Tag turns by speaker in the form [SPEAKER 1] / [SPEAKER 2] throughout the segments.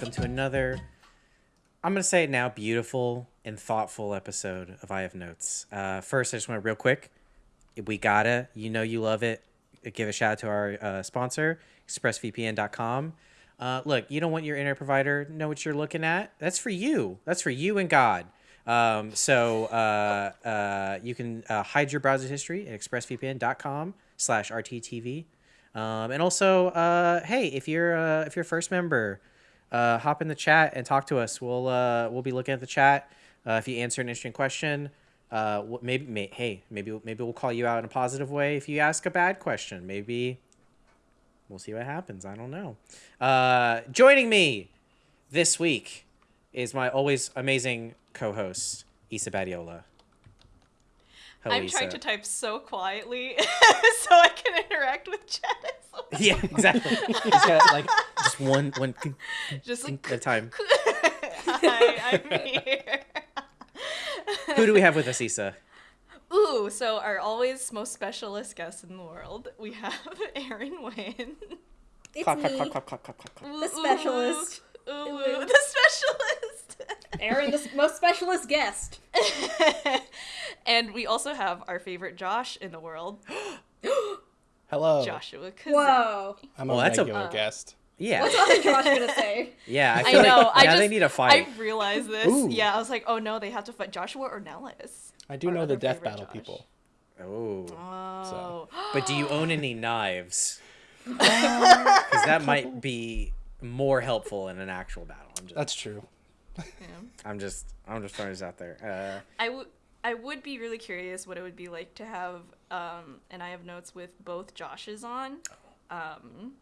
[SPEAKER 1] welcome to another. I'm gonna say it now, beautiful and thoughtful episode of I Have Notes. Uh, first, I just want to real quick. We gotta, you know, you love it. Give a shout out to our uh, sponsor, ExpressVPN.com. Uh, look, you don't want your internet provider know what you're looking at. That's for you. That's for you and God. Um, so uh, uh, you can uh, hide your browser history at expressvpn.com slash rttv. Um, and also, uh, hey, if you're uh, if you're a first member, uh, hop in the chat and talk to us. We'll uh, we'll be looking at the chat. Uh, if you answer an interesting question, uh, maybe may, hey maybe maybe we'll call you out in a positive way. If you ask a bad question, maybe we'll see what happens. I don't know. Uh, joining me this week is my always amazing co-host Isa Badiola. Hello,
[SPEAKER 2] I'm
[SPEAKER 1] Issa.
[SPEAKER 2] trying to type so quietly so I can interact with chat.
[SPEAKER 1] Yeah, exactly. He's got like just one one
[SPEAKER 2] Just like,
[SPEAKER 1] at a time.
[SPEAKER 2] hi, I'm here.
[SPEAKER 1] Who do we have with us, Issa?
[SPEAKER 2] Ooh, so our always most specialist guest in the world, we have Aaron Wynn.
[SPEAKER 3] It's
[SPEAKER 1] Clap, clap,
[SPEAKER 3] me,
[SPEAKER 1] clap, clap.
[SPEAKER 3] The specialist.
[SPEAKER 2] Ooh, ooh, the specialist.
[SPEAKER 3] Aaron, the most specialist guest.
[SPEAKER 2] and we also have our favorite Josh in the world,
[SPEAKER 4] Hello.
[SPEAKER 2] Joshua Kazan.
[SPEAKER 3] Whoa.
[SPEAKER 4] I'm
[SPEAKER 1] Well,
[SPEAKER 4] a
[SPEAKER 1] that's a-
[SPEAKER 4] regular
[SPEAKER 2] Uh,
[SPEAKER 4] guest.
[SPEAKER 1] Yeah,
[SPEAKER 3] What's other Josh gonna say?
[SPEAKER 1] yeah. I
[SPEAKER 2] I know.
[SPEAKER 1] like
[SPEAKER 2] I
[SPEAKER 1] now
[SPEAKER 2] just
[SPEAKER 1] they need a fight.
[SPEAKER 2] I realized this.
[SPEAKER 4] Ooh.
[SPEAKER 2] Yeah, I was like, oh no, they have to fight Joshua or Nellis.
[SPEAKER 4] I do know the death battle
[SPEAKER 2] Josh.
[SPEAKER 4] people.
[SPEAKER 1] Oh,
[SPEAKER 2] Oh.
[SPEAKER 1] but do you own any knives? Because that might be more helpful in an actual battle. I'm just,
[SPEAKER 4] That's true.
[SPEAKER 2] Yeah.
[SPEAKER 1] I'm just, I'm just throwing this out there. Uh,
[SPEAKER 2] I would I would be really curious what it would be like to have um and I have notes with both Joshes on. Um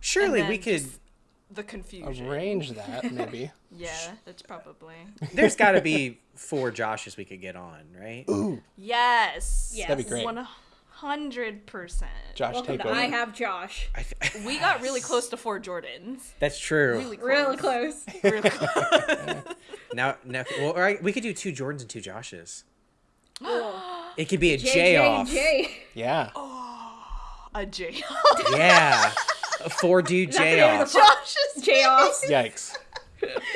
[SPEAKER 1] surely we could.
[SPEAKER 2] the confusion.
[SPEAKER 4] Arrange that, maybe.
[SPEAKER 2] Yeah, that's probably.
[SPEAKER 1] There's got to be four Joshes we could get on, right?
[SPEAKER 4] Ooh,
[SPEAKER 2] Yes.
[SPEAKER 3] Yes.
[SPEAKER 4] That'd be great.
[SPEAKER 2] One hundred percent.
[SPEAKER 4] Josh,
[SPEAKER 3] Welcome
[SPEAKER 4] take over.
[SPEAKER 3] I have Josh.
[SPEAKER 1] I th-
[SPEAKER 2] We got really close to four Jordans.
[SPEAKER 1] That's true.
[SPEAKER 2] Really close.
[SPEAKER 3] Really close.
[SPEAKER 2] Really close.
[SPEAKER 1] Now, now, well, all right, we could do two Jordans and two Joshes. It could be a
[SPEAKER 3] J,
[SPEAKER 1] J,
[SPEAKER 3] J,
[SPEAKER 1] off.
[SPEAKER 3] J.
[SPEAKER 4] Yeah.
[SPEAKER 2] Oh, a J. off.
[SPEAKER 1] Yeah, a four dude
[SPEAKER 3] Is that the
[SPEAKER 1] J
[SPEAKER 3] name of
[SPEAKER 1] off.
[SPEAKER 3] the
[SPEAKER 2] Josh's
[SPEAKER 3] J offs.
[SPEAKER 4] Yikes.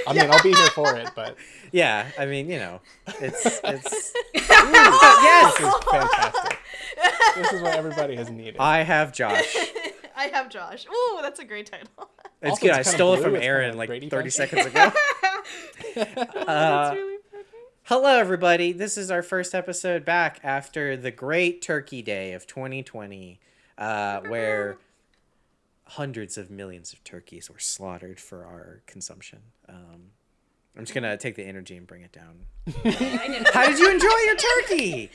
[SPEAKER 4] I mean, I'll be here for it, but
[SPEAKER 1] Yeah, I mean, you know, it's it's. yes,
[SPEAKER 4] this is fantastic. This is what everybody has needed.
[SPEAKER 1] I have Josh.
[SPEAKER 2] I have Josh. Ooh, that's a great title.
[SPEAKER 1] It's
[SPEAKER 4] Also,
[SPEAKER 1] good.
[SPEAKER 4] it's
[SPEAKER 1] I stole it from Aaron
[SPEAKER 4] kinda
[SPEAKER 1] like
[SPEAKER 4] Brady
[SPEAKER 1] 30
[SPEAKER 4] Bunch.
[SPEAKER 1] seconds ago.
[SPEAKER 2] that's
[SPEAKER 1] Uh,
[SPEAKER 2] really
[SPEAKER 1] hello, everybody. This is our first episode back after the great Turkey Day of 2020, uh, where hundreds of millions of turkeys were slaughtered for our consumption. Um, I'm just gonna take the energy and bring it down. How did you enjoy your turkey?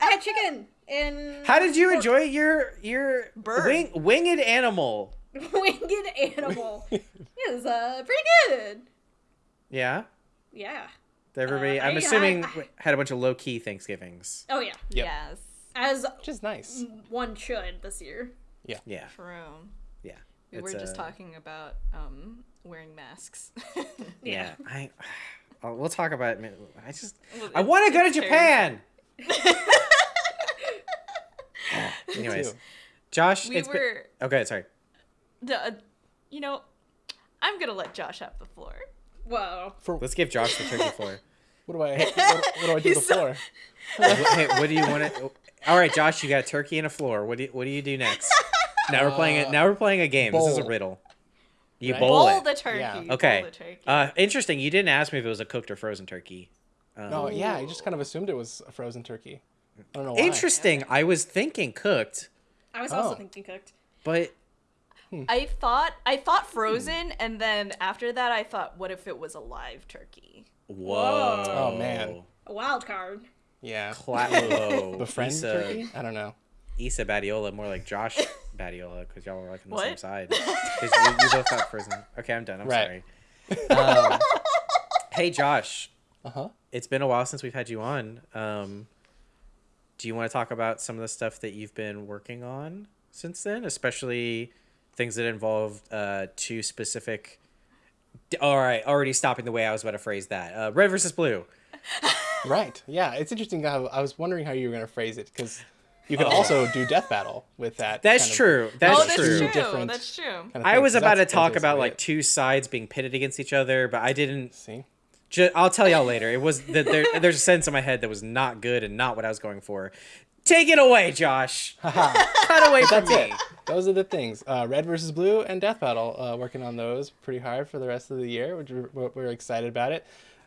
[SPEAKER 3] I had chicken and
[SPEAKER 1] How did you enjoy your your
[SPEAKER 2] Bird.
[SPEAKER 1] wing, winged animal?
[SPEAKER 3] winged animal. it was uh pretty good.
[SPEAKER 1] Yeah,
[SPEAKER 3] Yeah.
[SPEAKER 1] everybody.
[SPEAKER 3] Uh,
[SPEAKER 1] I'm
[SPEAKER 3] I-
[SPEAKER 1] assuming
[SPEAKER 3] I-
[SPEAKER 1] had a bunch of low key Thanksgivings.
[SPEAKER 3] Oh yeah.
[SPEAKER 4] Yep.
[SPEAKER 2] Yes.
[SPEAKER 3] As
[SPEAKER 4] Which is nice.
[SPEAKER 3] one should this year.
[SPEAKER 1] Yeah,
[SPEAKER 2] True.
[SPEAKER 1] yeah.
[SPEAKER 2] We
[SPEAKER 1] It's,
[SPEAKER 2] were just
[SPEAKER 1] uh,
[SPEAKER 2] talking about um, wearing masks.
[SPEAKER 1] Yeah, I. oh, we'll talk about it. I just.
[SPEAKER 2] Well,
[SPEAKER 1] I want to go to
[SPEAKER 2] it's
[SPEAKER 1] Japan. Anyways. Josh,
[SPEAKER 2] we
[SPEAKER 1] it's been.
[SPEAKER 2] were,
[SPEAKER 1] Okay, sorry.
[SPEAKER 2] the, uh, you know, I'm gonna let Josh have the floor.
[SPEAKER 3] Whoa.
[SPEAKER 4] For
[SPEAKER 1] Let's give Josh the turkey floor.
[SPEAKER 4] what do I? What, what do I do
[SPEAKER 2] He's so-
[SPEAKER 4] before?
[SPEAKER 1] Wh- hey, what do you want to? All right, Josh, you got a turkey and a floor. What do you, What do you do next? Now we're playing it.
[SPEAKER 4] Uh,
[SPEAKER 1] Now we're playing a game. This is a riddle. You
[SPEAKER 4] Right?
[SPEAKER 1] bowl,
[SPEAKER 2] Bowl
[SPEAKER 1] it.
[SPEAKER 2] the turkey.
[SPEAKER 4] Yeah.
[SPEAKER 2] bowl
[SPEAKER 1] Okay.
[SPEAKER 2] the turkey.
[SPEAKER 1] Uh, interesting. You didn't ask me if it was a cooked or frozen turkey. Um,
[SPEAKER 4] No, yeah, I just kind of assumed it was a frozen turkey. I don't know why.
[SPEAKER 1] Interesting. I was thinking cooked,
[SPEAKER 3] I was also
[SPEAKER 4] Oh.
[SPEAKER 3] thinking cooked.
[SPEAKER 1] but
[SPEAKER 2] I thought I thought frozen, and then after that, I thought, what if it was a live turkey?
[SPEAKER 1] whoa.
[SPEAKER 4] Oh, man.
[SPEAKER 3] A wild card.
[SPEAKER 4] Yeah.
[SPEAKER 1] Cla- whoa.
[SPEAKER 4] The friend turkey? I don't know.
[SPEAKER 1] Issa Badiola, more like Josh Badiola, because y'all were like on the same side. Because you, you both got frozen. Okay, I'm done. I'm
[SPEAKER 4] Right.
[SPEAKER 1] sorry. Um, hey, Josh.
[SPEAKER 4] Uh huh.
[SPEAKER 1] It's been a while since we've had you on. Um, do you want to talk about some of the stuff that you've been working on since then, especially things that involved uh, two specific? All right, already stopping the way I was about to phrase that. Uh, red versus blue.
[SPEAKER 4] Right. Yeah, it's interesting how I was wondering how you were going to phrase it because You could also do Death Battle with that.
[SPEAKER 1] That's
[SPEAKER 4] kind of-
[SPEAKER 1] true. That's
[SPEAKER 2] oh, that's
[SPEAKER 1] true.
[SPEAKER 2] true.
[SPEAKER 4] Different
[SPEAKER 2] That's true.
[SPEAKER 4] kind of
[SPEAKER 1] I
[SPEAKER 4] was
[SPEAKER 1] was
[SPEAKER 4] 'cause
[SPEAKER 1] about to talk about like
[SPEAKER 4] it.
[SPEAKER 1] two sides being pitted against each other, but I didn't.
[SPEAKER 4] See,
[SPEAKER 1] Ju- I'll tell y'all later. It was that there, there's a sense in my head that was not good and not what I was going for. Take it away, Josh. Cut away from
[SPEAKER 4] that's
[SPEAKER 1] me.
[SPEAKER 4] it. Those are the things. Uh, Red versus Blue and Death Battle. Uh, working on those pretty hard for the rest of the year, which we're, we're- we're excited about it.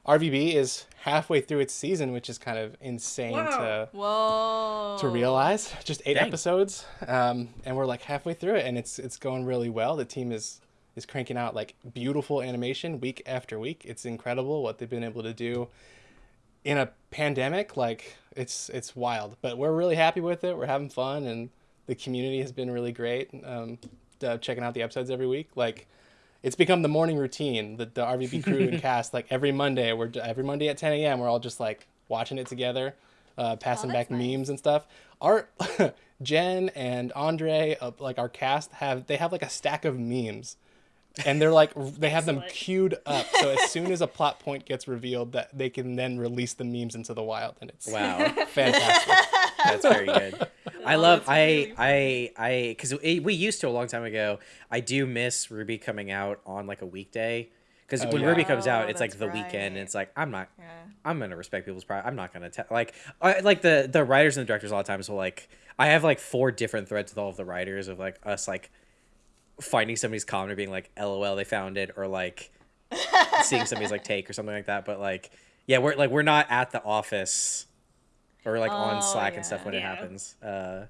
[SPEAKER 4] RVB is halfway through its season, which is kind of insane
[SPEAKER 3] Wow.
[SPEAKER 4] to
[SPEAKER 2] Whoa.
[SPEAKER 4] to realize. Just eight
[SPEAKER 1] Dang.
[SPEAKER 4] episodes, um, and we're like halfway through it, and it's it's going really well. The team is is cranking out like beautiful animation week after week. It's incredible what they've been able to do in a pandemic. Like it's it's wild, but we're really happy with it. We're having fun, and the community has been really great. Um, uh, checking out the episodes every week, like. It's become the morning routine. that the RVB crew and cast like every Monday. We're every Monday at 10 a.m. We're all just like watching it together, uh, passing
[SPEAKER 3] Oh,
[SPEAKER 4] back
[SPEAKER 3] nice.
[SPEAKER 4] memes and stuff. Our Jen and Andre, uh, like our cast, have they have like a stack of memes, and they're like they have them queued up. So as soon as a plot point gets revealed, that they can then release the memes into the wild, and it's
[SPEAKER 1] Wow,
[SPEAKER 4] fantastic.
[SPEAKER 1] That's very good. I
[SPEAKER 2] Oh,
[SPEAKER 1] love I
[SPEAKER 2] really
[SPEAKER 1] I I because we used to a long time ago. I do miss RWBY coming out on like a weekday because
[SPEAKER 4] Oh,
[SPEAKER 1] when
[SPEAKER 4] yeah.
[SPEAKER 1] RWBY comes
[SPEAKER 2] Oh,
[SPEAKER 1] out, it's like the weekend. And it's like I'm not
[SPEAKER 2] Yeah.
[SPEAKER 1] I'm gonna respect people's pride. I'm not gonna tell like I, like the the writers and the directors a lot of times will like I have like four different threads with all of the writers of like us like finding somebody's comment or being like LOL they found it or like seeing somebody's like take or something like that. But like yeah we're like we're not at the office or like on
[SPEAKER 2] Oh,
[SPEAKER 1] Slack and stuff
[SPEAKER 2] yeah.
[SPEAKER 1] when it happens. Uh,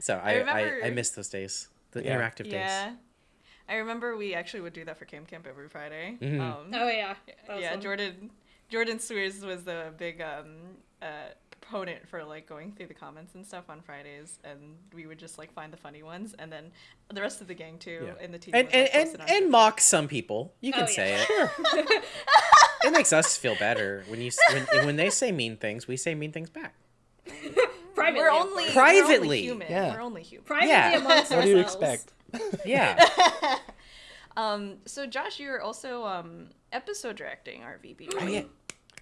[SPEAKER 1] so I I,
[SPEAKER 2] remember-
[SPEAKER 1] I, miss those days the
[SPEAKER 4] Yeah.
[SPEAKER 1] interactive days.
[SPEAKER 2] Yeah. I remember we actually would do that for Camp Camp every Friday.
[SPEAKER 1] Mhm.
[SPEAKER 2] Um,
[SPEAKER 3] Oh yeah. That was
[SPEAKER 2] yeah. Jordan Jordan Cwierz was the big um, uh, proponent for like going through the comments and stuff on Fridays, and we would just like find the funny ones, and then the rest of the gang too,
[SPEAKER 1] Yeah.
[SPEAKER 2] and the team
[SPEAKER 1] And
[SPEAKER 2] would, like,
[SPEAKER 1] and, and, and mock some people. You can
[SPEAKER 3] Oh,
[SPEAKER 1] say
[SPEAKER 3] yeah.
[SPEAKER 1] it. it makes us feel better when you when when they say mean things. We say mean things back.
[SPEAKER 3] Privately,
[SPEAKER 2] We're only.
[SPEAKER 1] Privately.
[SPEAKER 2] We're only human.
[SPEAKER 4] Yeah.
[SPEAKER 2] We're only human.
[SPEAKER 3] privately
[SPEAKER 1] Yeah.
[SPEAKER 3] amongst
[SPEAKER 4] what do you expect?
[SPEAKER 1] Yeah.
[SPEAKER 2] Um, so Josh, you're also um episode directing RVB, right?
[SPEAKER 1] Oh yeah.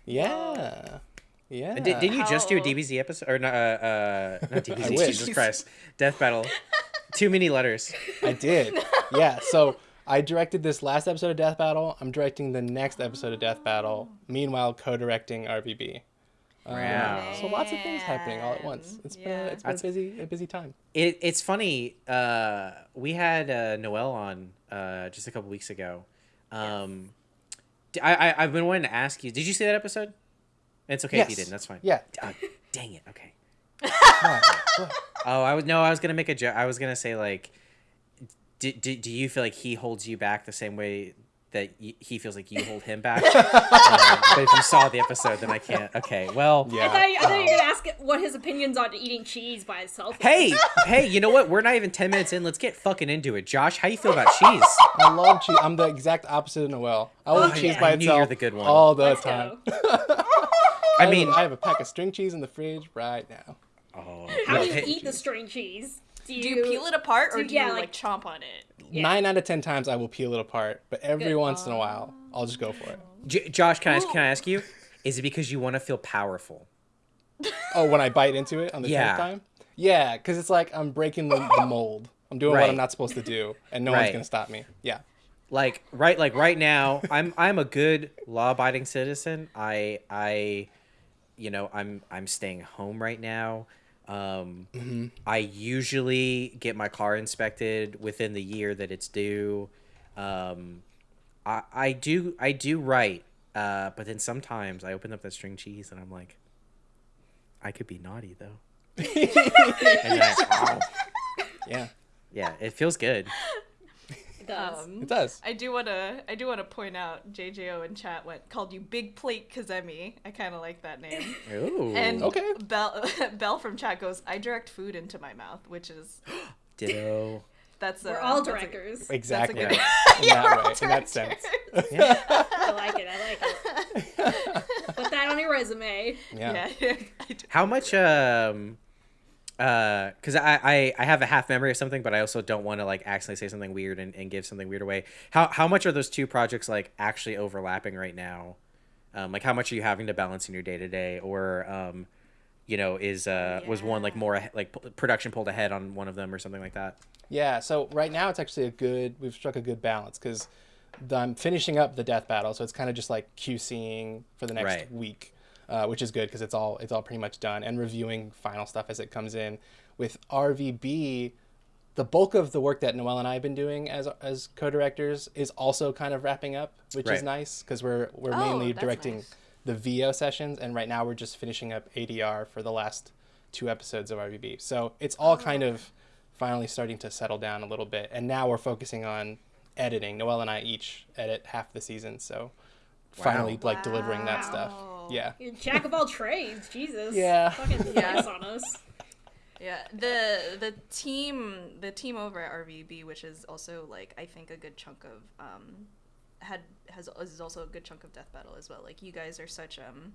[SPEAKER 4] Yeah, yeah.
[SPEAKER 1] Did, didn't you just do a DBZ episode or not? Uh, uh, not DBZ. Jesus Christ, Death Battle. Too many letters.
[SPEAKER 4] I did. Yeah. So I directed this last episode of Death Battle. I'm directing the next episode of Death Battle. Meanwhile, co-directing RVB. Um,
[SPEAKER 1] Wow.
[SPEAKER 4] So lots of things happening all at once.
[SPEAKER 2] Man,
[SPEAKER 4] It's been a, it's been a busy a busy time.
[SPEAKER 1] It, it's funny. Uh, we had uh, Noel on uh, just a couple weeks ago. Um, d- I, I have been wanting to ask you. Did you see that episode? It's okay if you didn't. That's fine.
[SPEAKER 4] Yeah.
[SPEAKER 1] Uh, dang it. Okay.
[SPEAKER 4] Come on. What?
[SPEAKER 1] Oh, I was no. I was gonna make a joke. I was gonna say like, do, do, do you feel like he holds you back the same way that y- he feels like you hold him back? um, but if you saw the episode, then I can't. Okay. Well.
[SPEAKER 4] Yeah.
[SPEAKER 3] I thought, you, I thought you
[SPEAKER 4] um,
[SPEAKER 3] were gonna ask what his opinions on eating cheese by itself.
[SPEAKER 1] Hey, hey, you know what? We're not even 10 minutes in. Let's get fucking into it. Josh, how you feel about cheese?
[SPEAKER 4] I love cheese. I'm the exact opposite of Noel. I love
[SPEAKER 3] Oh,
[SPEAKER 4] cheese
[SPEAKER 3] yeah.
[SPEAKER 4] by
[SPEAKER 1] I knew
[SPEAKER 4] itself
[SPEAKER 1] you're the good one.
[SPEAKER 4] all the
[SPEAKER 3] Let's
[SPEAKER 4] time.
[SPEAKER 1] I mean,
[SPEAKER 4] I have a pack of string cheese in the fridge right now.
[SPEAKER 1] oh,
[SPEAKER 3] How do you
[SPEAKER 1] hey,
[SPEAKER 3] eat the string cheese? Do you,
[SPEAKER 2] Do you peel it apart or
[SPEAKER 3] do-
[SPEAKER 2] do
[SPEAKER 3] yeah,
[SPEAKER 2] you like,
[SPEAKER 3] like-
[SPEAKER 2] chomp on it?
[SPEAKER 3] Yeah.
[SPEAKER 4] Nine out of ten times I will peel it apart, but every
[SPEAKER 3] Good.
[SPEAKER 4] once in a while I'll just go for it.
[SPEAKER 1] J- Josh, can I can I ask you? Is it because you want to feel powerful?
[SPEAKER 4] Oh, when I bite into it on the
[SPEAKER 1] Yeah.
[SPEAKER 4] tenth time? Yeah, because it's like I'm breaking the, the mold. I'm doing what I'm not supposed to do, and no one's gonna stop me. Yeah.
[SPEAKER 1] Like right, like right now, I'm I'm a good law-abiding citizen. I I, you know, I'm I'm staying home right now. Um,
[SPEAKER 4] Mm-hmm.
[SPEAKER 1] I usually get my car inspected within the year that it's due. Um, I I do I do write, uh, but then sometimes I open up that string cheese and I'm like, I could be naughty though. and then I,
[SPEAKER 4] Yeah.
[SPEAKER 1] yeah, it feels good.
[SPEAKER 3] It does.
[SPEAKER 2] Um,
[SPEAKER 4] It does.
[SPEAKER 2] I do want to. I do want to point out JJO in chat went called you Big Plate Kazemi. I kind of like that name.
[SPEAKER 1] Ooh.
[SPEAKER 2] And
[SPEAKER 4] Okay.
[SPEAKER 2] Bell Bell from chat goes, I direct food into my mouth, which is
[SPEAKER 1] ditto.
[SPEAKER 2] that's
[SPEAKER 3] We're
[SPEAKER 2] uh,
[SPEAKER 3] all
[SPEAKER 2] that's a-
[SPEAKER 3] directors.
[SPEAKER 4] Exactly.
[SPEAKER 2] good-
[SPEAKER 4] in
[SPEAKER 2] Yeah, we're
[SPEAKER 4] that
[SPEAKER 2] all
[SPEAKER 4] way, in that sense.
[SPEAKER 3] I like it. I like it. Put that on your resume.
[SPEAKER 4] Yeah.
[SPEAKER 2] Yeah.
[SPEAKER 1] How much um uh because I, I i have a half memory of something but i also don't want to like accidentally say something weird and, and give something weird away how how much are those two projects like actually overlapping right now um like how much are you having to balance in your day to day or um you know, is uh was one like more like p- production pulled ahead on one of them or something like that.
[SPEAKER 4] Yeah, so right now it's actually a good. We've struck a good balance because I'm finishing up the death battle, so it's kind of just like QCing for the next
[SPEAKER 1] Right.
[SPEAKER 4] week, uh, which is good because it's all it's all pretty much done and reviewing final stuff as it comes in. With RVB, the bulk of the work that Noel and I have been doing as as co-directors is also kind of wrapping up, which is nice because we're we're
[SPEAKER 2] Oh,
[SPEAKER 4] mainly directing
[SPEAKER 2] nice.
[SPEAKER 4] the VO sessions, and right now we're just finishing up ADR for the last two episodes of RVB. So it's all kind of finally starting to settle down a little bit, and now we're focusing on editing. Noel and I each edit half the season, so finally like delivering that stuff.
[SPEAKER 2] Wow.
[SPEAKER 4] Yeah.
[SPEAKER 3] You're jack of all trades, Jesus.
[SPEAKER 4] Yeah.
[SPEAKER 3] Fucking
[SPEAKER 2] Yeah.
[SPEAKER 3] on us.
[SPEAKER 2] Yeah, the the team the team over at RVB, which is also like I think a good chunk of um had has is also a good chunk of Death Battle as well. Like you guys are such um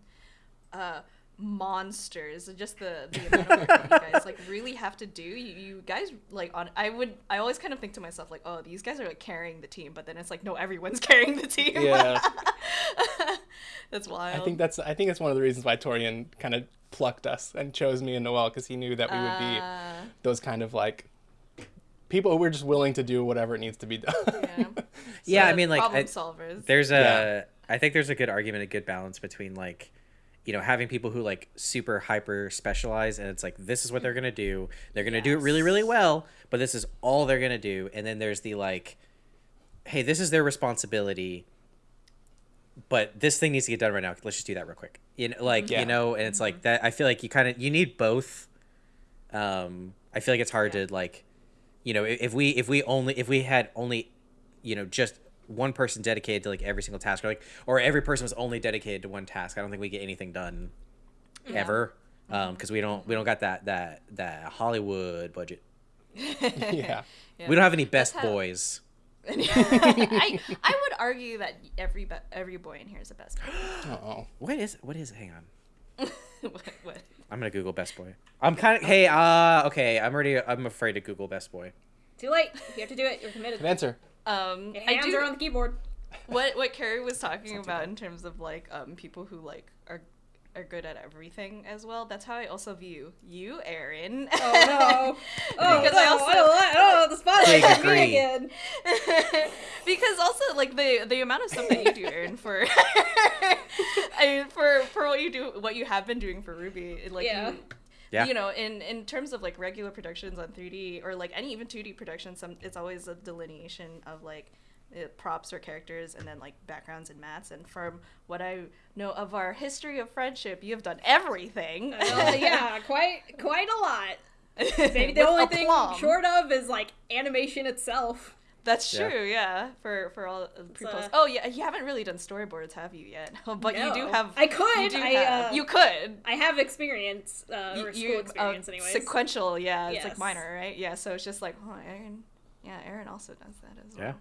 [SPEAKER 2] uh monsters. Just the the amount of work you guys like really have to do. You, you guys like on I would I always kind of think to myself like, oh, these guys are like carrying the team, but then it's like no, everyone's carrying the team.
[SPEAKER 4] Yeah.
[SPEAKER 2] That's wild.
[SPEAKER 4] I think that's I think that's one of the reasons why Torian kind of plucked us and chose me and Noel because he knew that we would be
[SPEAKER 2] Uh,
[SPEAKER 4] those kind of like people who were just willing to do whatever it needs to be done.
[SPEAKER 2] yeah.
[SPEAKER 1] Yeah, I mean, like,
[SPEAKER 2] problem
[SPEAKER 1] I-
[SPEAKER 2] solvers.
[SPEAKER 1] There's a,
[SPEAKER 4] Yeah.
[SPEAKER 1] I think there's a good argument, a good balance between like, you know, having people who like super hyper specialize and it's like this is what they're gonna do. They're gonna do it really, really well, but this is all they're gonna do. And then there's the like, hey, this is their responsibility, but this thing needs to get done right now. Let's just do that real quick. You know, like
[SPEAKER 4] Yeah.
[SPEAKER 1] you know, and it's like that. I feel like you kind of you need both. Um, I feel like it's hard
[SPEAKER 2] Yeah.
[SPEAKER 1] to like, you know, if we if we only if we had only, you know, just one person dedicated to like every single task or like or every person was only dedicated to one task i don't think we get anything done ever um because we don't we don't got that that that hollywood budget
[SPEAKER 4] yeah.
[SPEAKER 2] Yeah.
[SPEAKER 1] we don't have any best
[SPEAKER 2] how-
[SPEAKER 1] boys
[SPEAKER 2] I, I would argue that every be- every boy in here is a best. boy.
[SPEAKER 4] Oh.
[SPEAKER 1] what is what is hang on
[SPEAKER 2] what, what?
[SPEAKER 1] i'm gonna google best boy i'm kind of hey uh okay i'm already i'm afraid to google best boy
[SPEAKER 3] Too late. You have to do it. You're committed.
[SPEAKER 4] Good answer.
[SPEAKER 2] Um,
[SPEAKER 3] Your
[SPEAKER 2] I
[SPEAKER 3] hands
[SPEAKER 2] do
[SPEAKER 3] are on the keyboard.
[SPEAKER 2] what what Kerry was talking about in terms of like um people who like are are good at everything as well. That's how I also view you, Aaron.
[SPEAKER 3] Oh no. Oh
[SPEAKER 2] Because
[SPEAKER 3] no.
[SPEAKER 2] I also-
[SPEAKER 3] I don't like- oh, the spotlight me again.
[SPEAKER 2] because also like the the amount of stuff that you do, Aaron, for I mean, for for what you do, what you have been doing for RWBY, like
[SPEAKER 3] Yeah.
[SPEAKER 2] you,
[SPEAKER 1] Yeah.
[SPEAKER 2] you know, in in terms of like regular productions on 3D or like any even 2D productions, some it's always a delineation of like uh, props or characters and then like backgrounds and mats. And from what I know of our history of friendship, you have done everything.
[SPEAKER 3] Uh, yeah, quite quite a lot. Maybe the only thing short of is like animation itself.
[SPEAKER 2] That's true, yeah. For for all pre-post.
[SPEAKER 3] uh,
[SPEAKER 2] oh yeah, you haven't really done storyboards, have you yet? but you do have.
[SPEAKER 3] I could.
[SPEAKER 2] You, do
[SPEAKER 3] I,
[SPEAKER 2] have-
[SPEAKER 3] uh,
[SPEAKER 2] you could.
[SPEAKER 3] I have experience, uh,
[SPEAKER 2] You-
[SPEAKER 3] or school
[SPEAKER 2] you- uh,
[SPEAKER 3] experience, anyways.
[SPEAKER 2] Sequential, yeah. It's like minor, right? Yeah. So it's just like, oh, Aaron. Yeah, Aaron also does that as well.
[SPEAKER 1] Yeah.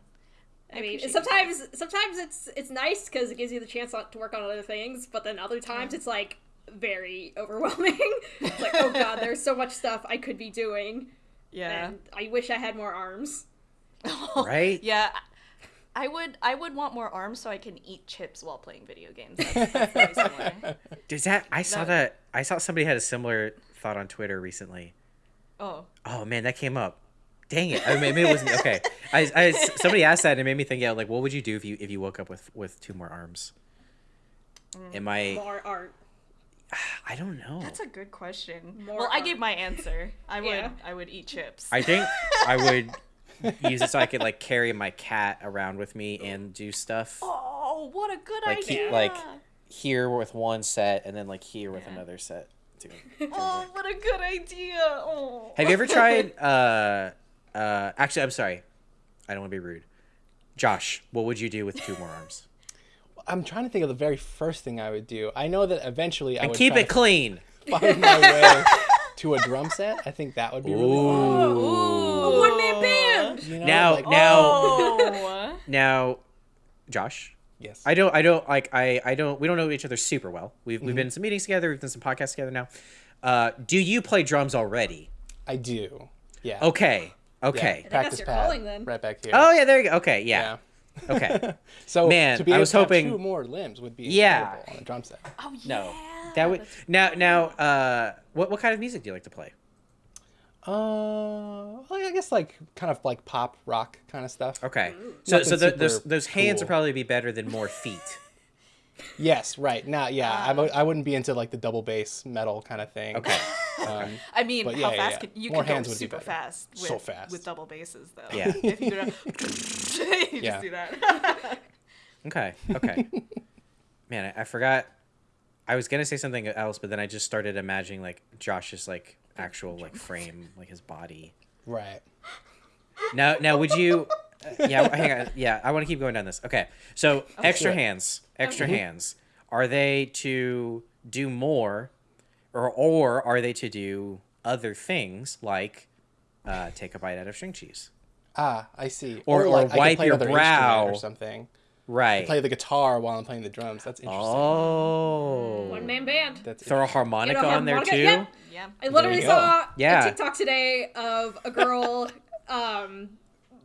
[SPEAKER 3] I mean,
[SPEAKER 2] appreciate
[SPEAKER 3] sometimes sometimes it's it's nice because it gives you the chance to work on other things, but then other times it's like very overwhelming. it's like, oh god, there's so much stuff I could be doing,
[SPEAKER 2] Yeah.
[SPEAKER 3] and I wish I had more arms.
[SPEAKER 1] Right?
[SPEAKER 2] Yeah. I would I would want more arms so I can eat chips while playing video games. That's, that's very.
[SPEAKER 1] Does that I saw
[SPEAKER 2] That-
[SPEAKER 1] that I saw somebody had a similar thought on Twitter recently.
[SPEAKER 2] Oh.
[SPEAKER 1] Oh man, that came up. Dang it! I mean, maybe it wasn't okay. I, I somebody asked that and it made me think. Yeah, like what would you do if you if you woke up with with two more arms? Mm, Am I?
[SPEAKER 3] More art.
[SPEAKER 1] I don't know.
[SPEAKER 2] That's a good question.
[SPEAKER 3] More
[SPEAKER 2] well, I gave my answer. I would
[SPEAKER 3] Yeah.
[SPEAKER 2] I would eat chips.
[SPEAKER 1] I think I would use it so I could like carry my cat around with me and do stuff
[SPEAKER 2] Oh, what a good
[SPEAKER 1] Like, he-
[SPEAKER 2] idea.
[SPEAKER 1] like- here with one set and then like here with
[SPEAKER 2] Yeah.
[SPEAKER 1] another set. Too.
[SPEAKER 2] Oh, what a good idea. Oh.
[SPEAKER 1] Have you ever tried? Uh, uh, actually, I'm sorry. I don't want to be rude. Josh, what would you do with two more arms?
[SPEAKER 4] I'm trying to think of the very first thing I would do. I know that eventually I
[SPEAKER 1] And
[SPEAKER 4] would
[SPEAKER 1] keep
[SPEAKER 4] try
[SPEAKER 1] it clean.
[SPEAKER 4] to find my way to a drum set. I think that would be really fun.
[SPEAKER 2] Ooh.
[SPEAKER 3] A one man band.
[SPEAKER 4] You know,
[SPEAKER 1] Now-
[SPEAKER 4] like,
[SPEAKER 1] now-
[SPEAKER 2] Oh.
[SPEAKER 1] Now, Josh,
[SPEAKER 4] yes.
[SPEAKER 1] I don't, I don't like, I, I don't, we don't know each other super well. We've,
[SPEAKER 4] Mm-hmm.
[SPEAKER 1] we've been in some meetings together. We've done some podcasts together now. Uh, do you play drums already?
[SPEAKER 4] I do. Yeah.
[SPEAKER 1] Okay. Okay.
[SPEAKER 4] Yeah.
[SPEAKER 3] that's
[SPEAKER 4] Practice
[SPEAKER 3] your
[SPEAKER 4] pad.
[SPEAKER 3] calling then.
[SPEAKER 4] Right back here.
[SPEAKER 1] Oh yeah, there you go. Okay. Yeah.
[SPEAKER 4] yeah.
[SPEAKER 1] Okay.
[SPEAKER 4] So
[SPEAKER 1] Man,
[SPEAKER 4] to be
[SPEAKER 1] I
[SPEAKER 4] able
[SPEAKER 1] was
[SPEAKER 4] to have
[SPEAKER 1] hoping-
[SPEAKER 4] two more limbs would be
[SPEAKER 1] Yeah.
[SPEAKER 4] on a drum set.
[SPEAKER 2] Oh yeah.
[SPEAKER 1] No.
[SPEAKER 2] yeah.
[SPEAKER 1] that would now now uh what what kind of music do you like to play?
[SPEAKER 4] Uh, well, I guess like kind of like pop rock kind of stuff.
[SPEAKER 1] Okay, so so the, those those hands would probably be better than more feet.
[SPEAKER 4] Yes, right. Now, yeah,
[SPEAKER 2] Ah.
[SPEAKER 4] I w- I wouldn't be into like the double bass metal kind of thing.
[SPEAKER 1] Okay.
[SPEAKER 4] Um,
[SPEAKER 2] I mean, how
[SPEAKER 4] yeah, yeah,
[SPEAKER 2] fast
[SPEAKER 4] yeah.
[SPEAKER 2] can you
[SPEAKER 4] More
[SPEAKER 2] can go
[SPEAKER 4] hands would be
[SPEAKER 2] super
[SPEAKER 4] better.
[SPEAKER 2] fast with,
[SPEAKER 4] So fast.
[SPEAKER 2] with double bases though.
[SPEAKER 1] Yeah.
[SPEAKER 2] if you go to, you
[SPEAKER 4] Yeah.
[SPEAKER 2] just do that.
[SPEAKER 1] Okay, okay. Man, I, I forgot. I was gonna say something else, but then I just started imagining like Josh's like actual like frame, like his body.
[SPEAKER 4] right.
[SPEAKER 1] Now, now, would you? Uh, yeah, hang on. Yeah, I want to keep going down this. Okay, so extra
[SPEAKER 4] Sure.
[SPEAKER 1] hands, extra hands. Are they to do more, or or are they to do other things like uh, take a bite out of string cheese?
[SPEAKER 4] Ah, I see.
[SPEAKER 1] Or- or
[SPEAKER 4] like I could
[SPEAKER 1] wipe
[SPEAKER 4] play
[SPEAKER 1] your
[SPEAKER 4] another instrument
[SPEAKER 1] brow.
[SPEAKER 4] or something.
[SPEAKER 1] Right.
[SPEAKER 4] I Play the guitar while I'm playing the drums. That's interesting.
[SPEAKER 1] oh.
[SPEAKER 3] One man band.
[SPEAKER 4] That's
[SPEAKER 1] Throw a harmonica
[SPEAKER 3] You know,
[SPEAKER 1] on there too.
[SPEAKER 3] yeah.
[SPEAKER 2] yeah.
[SPEAKER 3] I literally saw
[SPEAKER 1] Yeah.
[SPEAKER 3] a TikTok today of a girl um,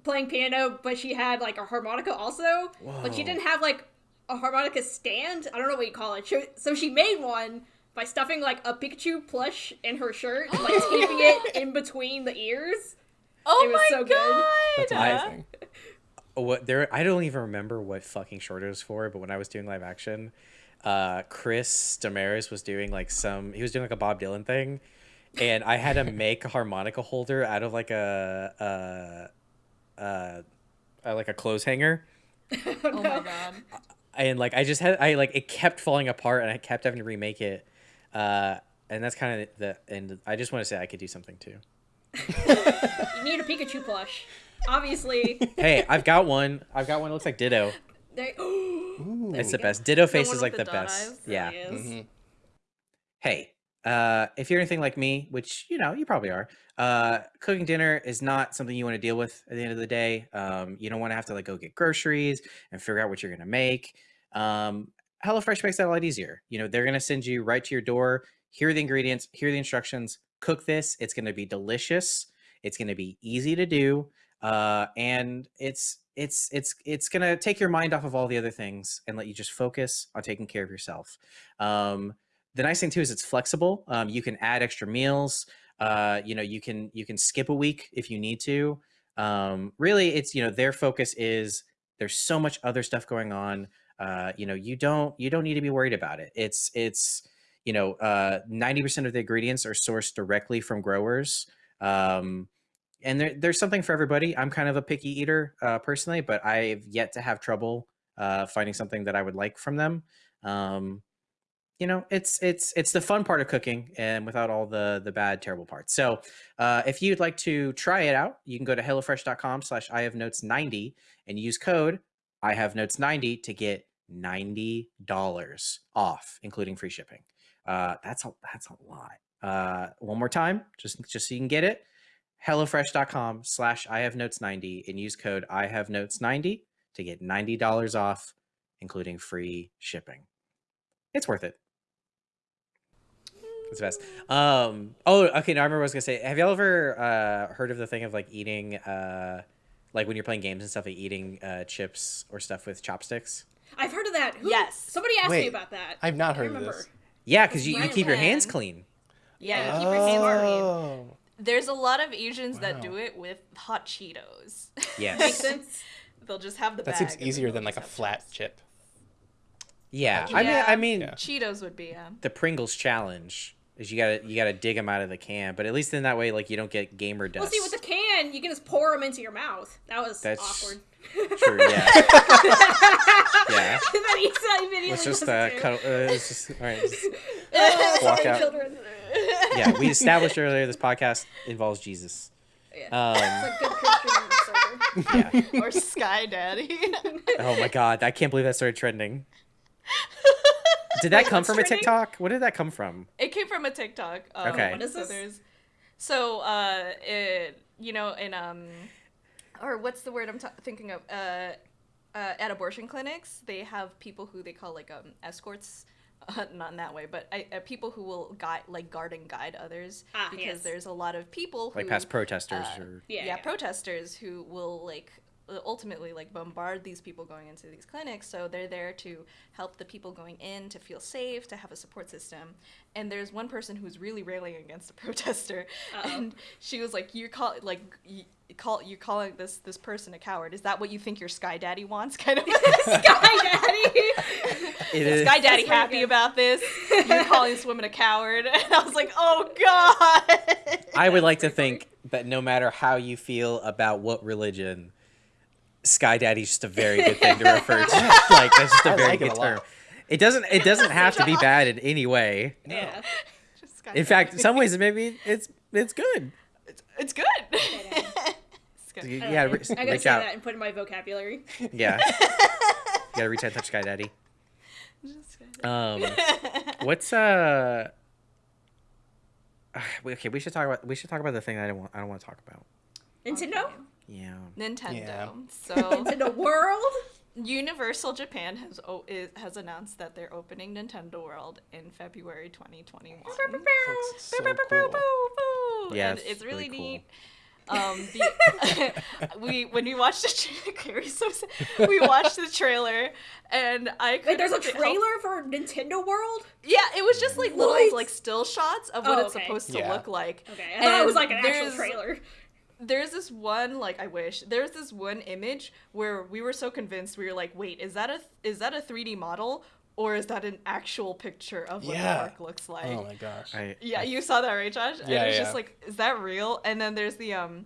[SPEAKER 3] playing piano, but she had like a harmonica also, but she didn't have like a harmonica stand. I don't know what you call it. She- So she made one by stuffing like a Pikachu plush in her shirt, and, like taping it in between the ears.
[SPEAKER 2] Oh
[SPEAKER 3] It was
[SPEAKER 2] my
[SPEAKER 3] so good.
[SPEAKER 2] god!
[SPEAKER 4] That's amazing.
[SPEAKER 1] What there I don't even remember what fucking short it was for, but when I was doing live action, uh Chris Demarais was doing like some he was doing like a Bob Dylan thing and I had to make a harmonica holder out of like a uh uh, uh like a clothes hanger
[SPEAKER 2] Oh my god!
[SPEAKER 1] and like I just had I like it kept falling apart and I kept having to remake it uh and that's kind of the and I just want to say I could do something too.
[SPEAKER 3] You need a Pikachu plush. Obviously,
[SPEAKER 1] Hey, I've got one. I've got one that looks like Ditto.
[SPEAKER 3] they.
[SPEAKER 4] Ooh.
[SPEAKER 1] It's the best. Ditto face is like
[SPEAKER 2] the
[SPEAKER 1] the best.
[SPEAKER 2] eyes?
[SPEAKER 1] Yeah.
[SPEAKER 3] Really is.
[SPEAKER 4] Mhm.
[SPEAKER 1] hey, uh, if you're anything like me, which you know you probably are, uh, cooking dinner is not something you want to deal with at the end of the day. Um, you don't want to have to like go get groceries and figure out what you're gonna make. Um, HelloFresh makes that a lot easier. You know, they're gonna send you right to your door. Here are the ingredients. Here are the instructions. Cook this. It's gonna be delicious. It's gonna be easy to do, uh, and it's it's it's it's gonna take your mind off of all the other things and let you just focus on taking care of yourself. Um, the nice thing too is it's flexible. Um, you can add extra meals. Uh, you know, you can you can skip a week if you need to. Um, really, it's you know their focus is there's so much other stuff going on. Uh, you know, you don't you don't need to be worried about it. It's it's you know uh, 90% of the ingredients are sourced directly from growers. Um, and there, there's something for everybody. I'm kind of a picky eater uh, personally, but I've yet to have trouble uh, finding something that I would like from them. Um, you know it's it's it's the fun part of cooking and without all the the bad terrible parts so uh, if you'd like to try it out you can go to hellofresh.com slash i have notes 90 and use code i have notes 90 to get $90 off including free shipping uh, that's a that's a lot uh, one more time just just so you can get it hellofresh.com slash i have notes 90 and use code i have notes 90 to get $90 off including free shipping it's worth it it's the best. Um. Oh, okay. Now I remember what I was gonna say. Have y'all ever uh heard of the thing of like eating uh like when you're playing games and stuff, like eating uh chips or stuff with chopsticks?
[SPEAKER 3] I've heard of that. Who-
[SPEAKER 2] Yes.
[SPEAKER 3] Somebody asked me about that.
[SPEAKER 4] I've not
[SPEAKER 3] I
[SPEAKER 4] heard of
[SPEAKER 3] remember.
[SPEAKER 4] this.
[SPEAKER 1] Yeah, because you, you
[SPEAKER 2] Right
[SPEAKER 1] keep your hands clean.
[SPEAKER 2] Yeah, you
[SPEAKER 3] keep your hands clean.
[SPEAKER 4] Oh.
[SPEAKER 2] there's a lot of Asians that do it with hot Cheetos.
[SPEAKER 3] Makes
[SPEAKER 1] Yes.
[SPEAKER 3] sense.
[SPEAKER 2] They'll just have the
[SPEAKER 4] That
[SPEAKER 2] bag
[SPEAKER 4] seems easier than like a flat
[SPEAKER 2] chips.
[SPEAKER 4] chip.
[SPEAKER 1] Yeah.
[SPEAKER 2] Yeah.
[SPEAKER 1] I mean, I mean,
[SPEAKER 4] Yeah.
[SPEAKER 2] Cheetos would be yeah.
[SPEAKER 1] the Pringles challenge is you gotta you gotta dig them out of the can, but at least in that way, like you don't get gamer dust.
[SPEAKER 3] Well, see, with the can, you can just pour them into your mouth. That was
[SPEAKER 1] That's
[SPEAKER 3] awkward.
[SPEAKER 1] True. Yeah. yeah.
[SPEAKER 3] and then he said
[SPEAKER 1] Let's just
[SPEAKER 3] does
[SPEAKER 1] uh,
[SPEAKER 3] it too.
[SPEAKER 1] cut. Uh, let's just, all right. just-
[SPEAKER 3] Uh,
[SPEAKER 1] walk out.
[SPEAKER 3] Children.
[SPEAKER 1] yeah, we established earlier this podcast involves Jesus.
[SPEAKER 3] Yeah.
[SPEAKER 1] Um,
[SPEAKER 3] It's a good Christian
[SPEAKER 1] yeah.
[SPEAKER 2] or Sky Daddy.
[SPEAKER 1] Oh my god, I can't believe that started trending. Did that come
[SPEAKER 3] what's
[SPEAKER 1] from a? TikTok? What did that come from?
[SPEAKER 2] it came from a TikTok. Um,
[SPEAKER 1] Okay.
[SPEAKER 3] What is
[SPEAKER 2] so
[SPEAKER 3] this?
[SPEAKER 2] there's, so uh, it, you know, in um, or what's the word I'm t- thinking of? Uh, uh, at abortion clinics, they have people who they call like um escorts. Uh, not in that way, but I, uh, people who will guide, like guard and guide others,
[SPEAKER 3] Ah,
[SPEAKER 2] because
[SPEAKER 3] yes.
[SPEAKER 2] there's a lot of people who,
[SPEAKER 1] Like past protesters
[SPEAKER 2] uh,
[SPEAKER 1] or
[SPEAKER 3] Yeah,
[SPEAKER 2] yeah,
[SPEAKER 3] yeah.
[SPEAKER 2] protesters who will like Uh, ultimately like bombard these people going into these clinics. So they're there to help the people going in to feel safe to have a support system. And there's one person who's really railing against the protester.
[SPEAKER 3] Uh-oh.
[SPEAKER 2] and she was like you're call like you call you're calling this this person a coward. Is that what you think your sky daddy wants? Kind of
[SPEAKER 3] Sky Daddy.
[SPEAKER 1] It is.
[SPEAKER 2] sky daddy
[SPEAKER 3] pretty
[SPEAKER 2] happy about this? You're calling this woman a coward? And i was like oh god.
[SPEAKER 1] I would like to think that no matter how you feel about what religion, Sky Daddy's just a very good thing to refer to. like that's just a
[SPEAKER 4] I
[SPEAKER 1] very
[SPEAKER 4] like it
[SPEAKER 1] good
[SPEAKER 4] a
[SPEAKER 1] term. It doesn't it doesn't have to be bad in any way.
[SPEAKER 3] yeah.
[SPEAKER 2] Just
[SPEAKER 1] In fact, in some ways maybe it's it's good.
[SPEAKER 2] it's, it's good It's good.
[SPEAKER 1] You
[SPEAKER 3] I
[SPEAKER 1] gotta
[SPEAKER 3] know.
[SPEAKER 1] re-
[SPEAKER 3] I gotta
[SPEAKER 1] reach
[SPEAKER 3] say
[SPEAKER 1] out.
[SPEAKER 3] that and put it in my vocabulary.
[SPEAKER 1] Yeah. you gotta reach out and touch Sky Daddy.
[SPEAKER 2] Just Sky Daddy.
[SPEAKER 1] Um what's uh okay, we should talk about we should talk about the thing I don't want I don't want to talk about.
[SPEAKER 3] Nintendo.
[SPEAKER 2] Okay.
[SPEAKER 1] Yeah.
[SPEAKER 2] Nintendo.
[SPEAKER 4] Yeah.
[SPEAKER 2] So
[SPEAKER 3] Nintendo World.
[SPEAKER 2] Universal Japan has o- is, has announced that they're opening Nintendo World in February 2021.
[SPEAKER 4] Looks so
[SPEAKER 2] Boo, boo, boo,
[SPEAKER 4] cool.
[SPEAKER 2] boo, boo.
[SPEAKER 1] Yeah, it's
[SPEAKER 2] it's really
[SPEAKER 1] really cool.
[SPEAKER 2] neat. Um, the, we when we watched the trailer, so. We watched the trailer, and I
[SPEAKER 3] Wait,
[SPEAKER 2] couldn't
[SPEAKER 3] there's a
[SPEAKER 2] help-
[SPEAKER 3] trailer for Nintendo World.
[SPEAKER 2] Yeah, it was just like little like still shots of what
[SPEAKER 3] Oh,
[SPEAKER 2] it's
[SPEAKER 3] okay.
[SPEAKER 2] supposed to
[SPEAKER 4] Yeah.
[SPEAKER 2] look like.
[SPEAKER 3] Okay, I thought it was like an actual trailer.
[SPEAKER 2] There's this one like I wish there's this one image where we were so convinced we were like, wait, is that a is that a 3D model or is that an actual picture of what
[SPEAKER 4] Yeah.
[SPEAKER 2] the park looks like?
[SPEAKER 4] Oh my gosh.
[SPEAKER 1] I
[SPEAKER 2] yeah, you saw that right, Josh? and
[SPEAKER 4] Yeah,
[SPEAKER 2] it's
[SPEAKER 4] yeah.
[SPEAKER 2] just like, is that real? And then there's the um.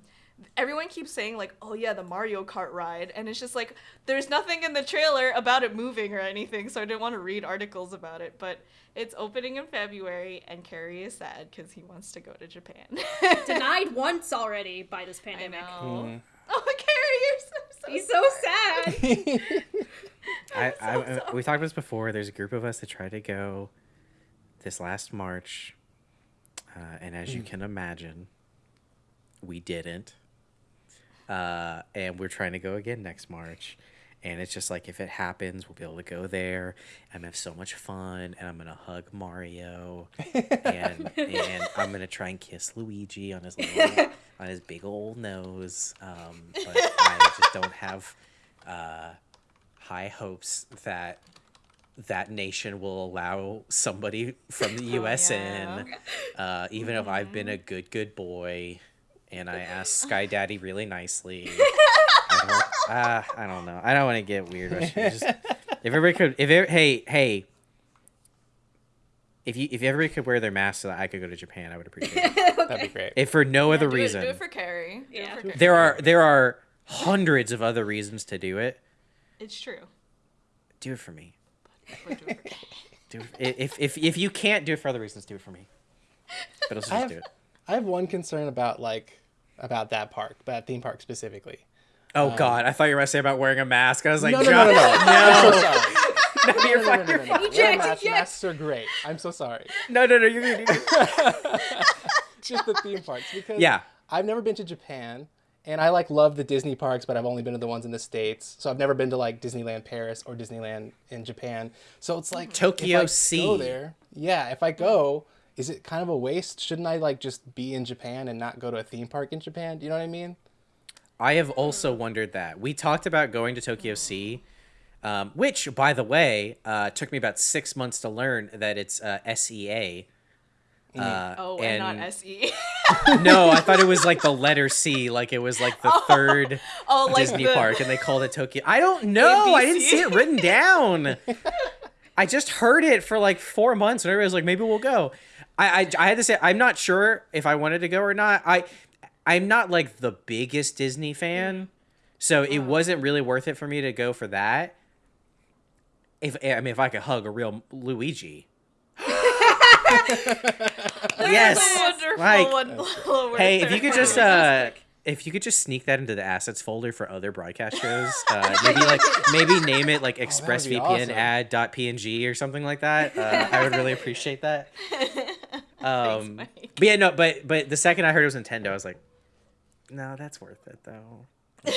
[SPEAKER 2] Everyone keeps saying like, "Oh yeah, the Mario Kart ride," and it's just like there's nothing in the trailer about it moving or anything, so I didn't want to read articles about it. But it's opening in February, and Kerry is sad because he wants to go to Japan.
[SPEAKER 3] Denied once already by this
[SPEAKER 2] I
[SPEAKER 3] pandemic.
[SPEAKER 2] know.
[SPEAKER 4] Mhm.
[SPEAKER 2] Oh, Kerry, you're so, so
[SPEAKER 3] He's so sad.
[SPEAKER 1] I,
[SPEAKER 2] so
[SPEAKER 1] I,
[SPEAKER 2] sorry.
[SPEAKER 1] we talked about this before. There's a group of us that tried to go this last March, uh, and as you
[SPEAKER 2] Mm.
[SPEAKER 1] can imagine, we didn't. Uh, and we're trying to go again next March, and it's just like if it happens, we'll be able to go there. I'm gonna have so much fun, and I'm gonna hug Mario, and and I'm gonna try and kiss Luigi on his little, on his big old nose. Um, but I just don't have. Uh, high hopes that that nation will allow somebody from the U.S.
[SPEAKER 2] Oh, yeah.
[SPEAKER 1] in, uh, even if I've been a good good boy, and I asked Sky Daddy really nicely. I don't, uh, I don't know. I don't want to get weird. Just, if everybody could, if it, hey hey, if you if everybody could wear their masks so that I could go to Japan, I would appreciate it.
[SPEAKER 4] That'd be great.
[SPEAKER 1] If for no other
[SPEAKER 2] Do it,
[SPEAKER 1] reason,
[SPEAKER 2] do it for Kerry.
[SPEAKER 3] Yeah.
[SPEAKER 2] for Kerry.
[SPEAKER 1] there are there are hundreds of other reasons to do it.
[SPEAKER 2] It's true.
[SPEAKER 1] Do it for me.
[SPEAKER 2] Do it for
[SPEAKER 1] Do it, if if if you can't do it for other reasons, do it for me. But also
[SPEAKER 4] I
[SPEAKER 1] just
[SPEAKER 4] have,
[SPEAKER 1] do it.
[SPEAKER 4] I have one concern about like about that park, that theme park specifically.
[SPEAKER 1] Oh um, God, I thought you were gonna say about wearing a mask. I was like,
[SPEAKER 4] no, no, no, no, no.
[SPEAKER 1] Josh,
[SPEAKER 4] so sorry.
[SPEAKER 1] no,
[SPEAKER 4] No,
[SPEAKER 1] you're
[SPEAKER 4] no, no, no, no, no.
[SPEAKER 3] Eject,
[SPEAKER 4] masks,
[SPEAKER 3] eject.
[SPEAKER 4] masks are great. I'm so sorry.
[SPEAKER 1] No, no, no, you're good. You're good.
[SPEAKER 4] Just the theme parks because
[SPEAKER 1] Yeah.
[SPEAKER 4] I've never been to Japan and I like love the Disney parks, but I've only been to the ones in the states. So I've never been to like Disneyland Paris or Disneyland in Japan. So it's like
[SPEAKER 1] Tokyo
[SPEAKER 4] if I
[SPEAKER 1] Sea.
[SPEAKER 4] Go there, yeah. If I go, is it kind of a waste? Shouldn't I like just be in Japan and not go to a theme park in Japan? Do you know what I mean?
[SPEAKER 1] I have also wondered that. We talked about going to Tokyo Sea, um, which, by the way, uh, took me about six months to learn that it's uh, SEA. Uh,
[SPEAKER 2] Oh, and, not SE.
[SPEAKER 1] no, I thought it was like the letter C, like it was like the third
[SPEAKER 2] oh, like
[SPEAKER 1] Disney
[SPEAKER 2] the,
[SPEAKER 1] park, and they called it Tokyo. I don't know. I didn't see it written down. I just heard it for like four months, and everybody was like, "Maybe we'll go." I, I I had to say I'm not sure if I wanted to go or not. I I'm not like the biggest Disney fan, so it wasn't really worth it for me to go for that. If I mean, if I could hug a real Luigi. yes. Like,
[SPEAKER 2] one.
[SPEAKER 1] Hey, if you could just uh if you could just sneak that into the assets folder for other broadcast shows, uh, maybe like maybe name it like ExpressVPN
[SPEAKER 4] awesome.
[SPEAKER 1] ad.png or something like that. Uh, I would really appreciate that. Um,
[SPEAKER 2] Mike.
[SPEAKER 1] but yeah, no, but but the second I heard it was Nintendo, I was like, no, that's worth it though.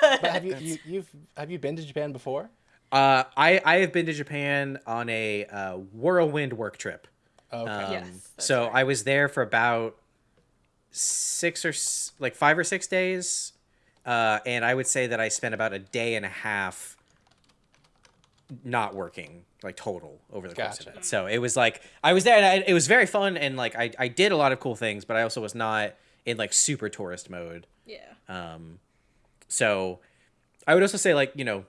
[SPEAKER 4] But have you, you you've have you been to Japan before?
[SPEAKER 1] Uh, I I have been to Japan on a uh, whirlwind work trip.
[SPEAKER 4] Okay.
[SPEAKER 1] Um,
[SPEAKER 2] Yes,
[SPEAKER 1] so
[SPEAKER 2] right.
[SPEAKER 1] I was there for about six or like five or six days. uh, and I would say that I spent about a day and a half not working like total over the course of it. So it was like I was there and I, it was very fun and like I, I did a lot of cool things, but I also was not in like super tourist mode.
[SPEAKER 3] Yeah.
[SPEAKER 1] Um, so I would also say like you know,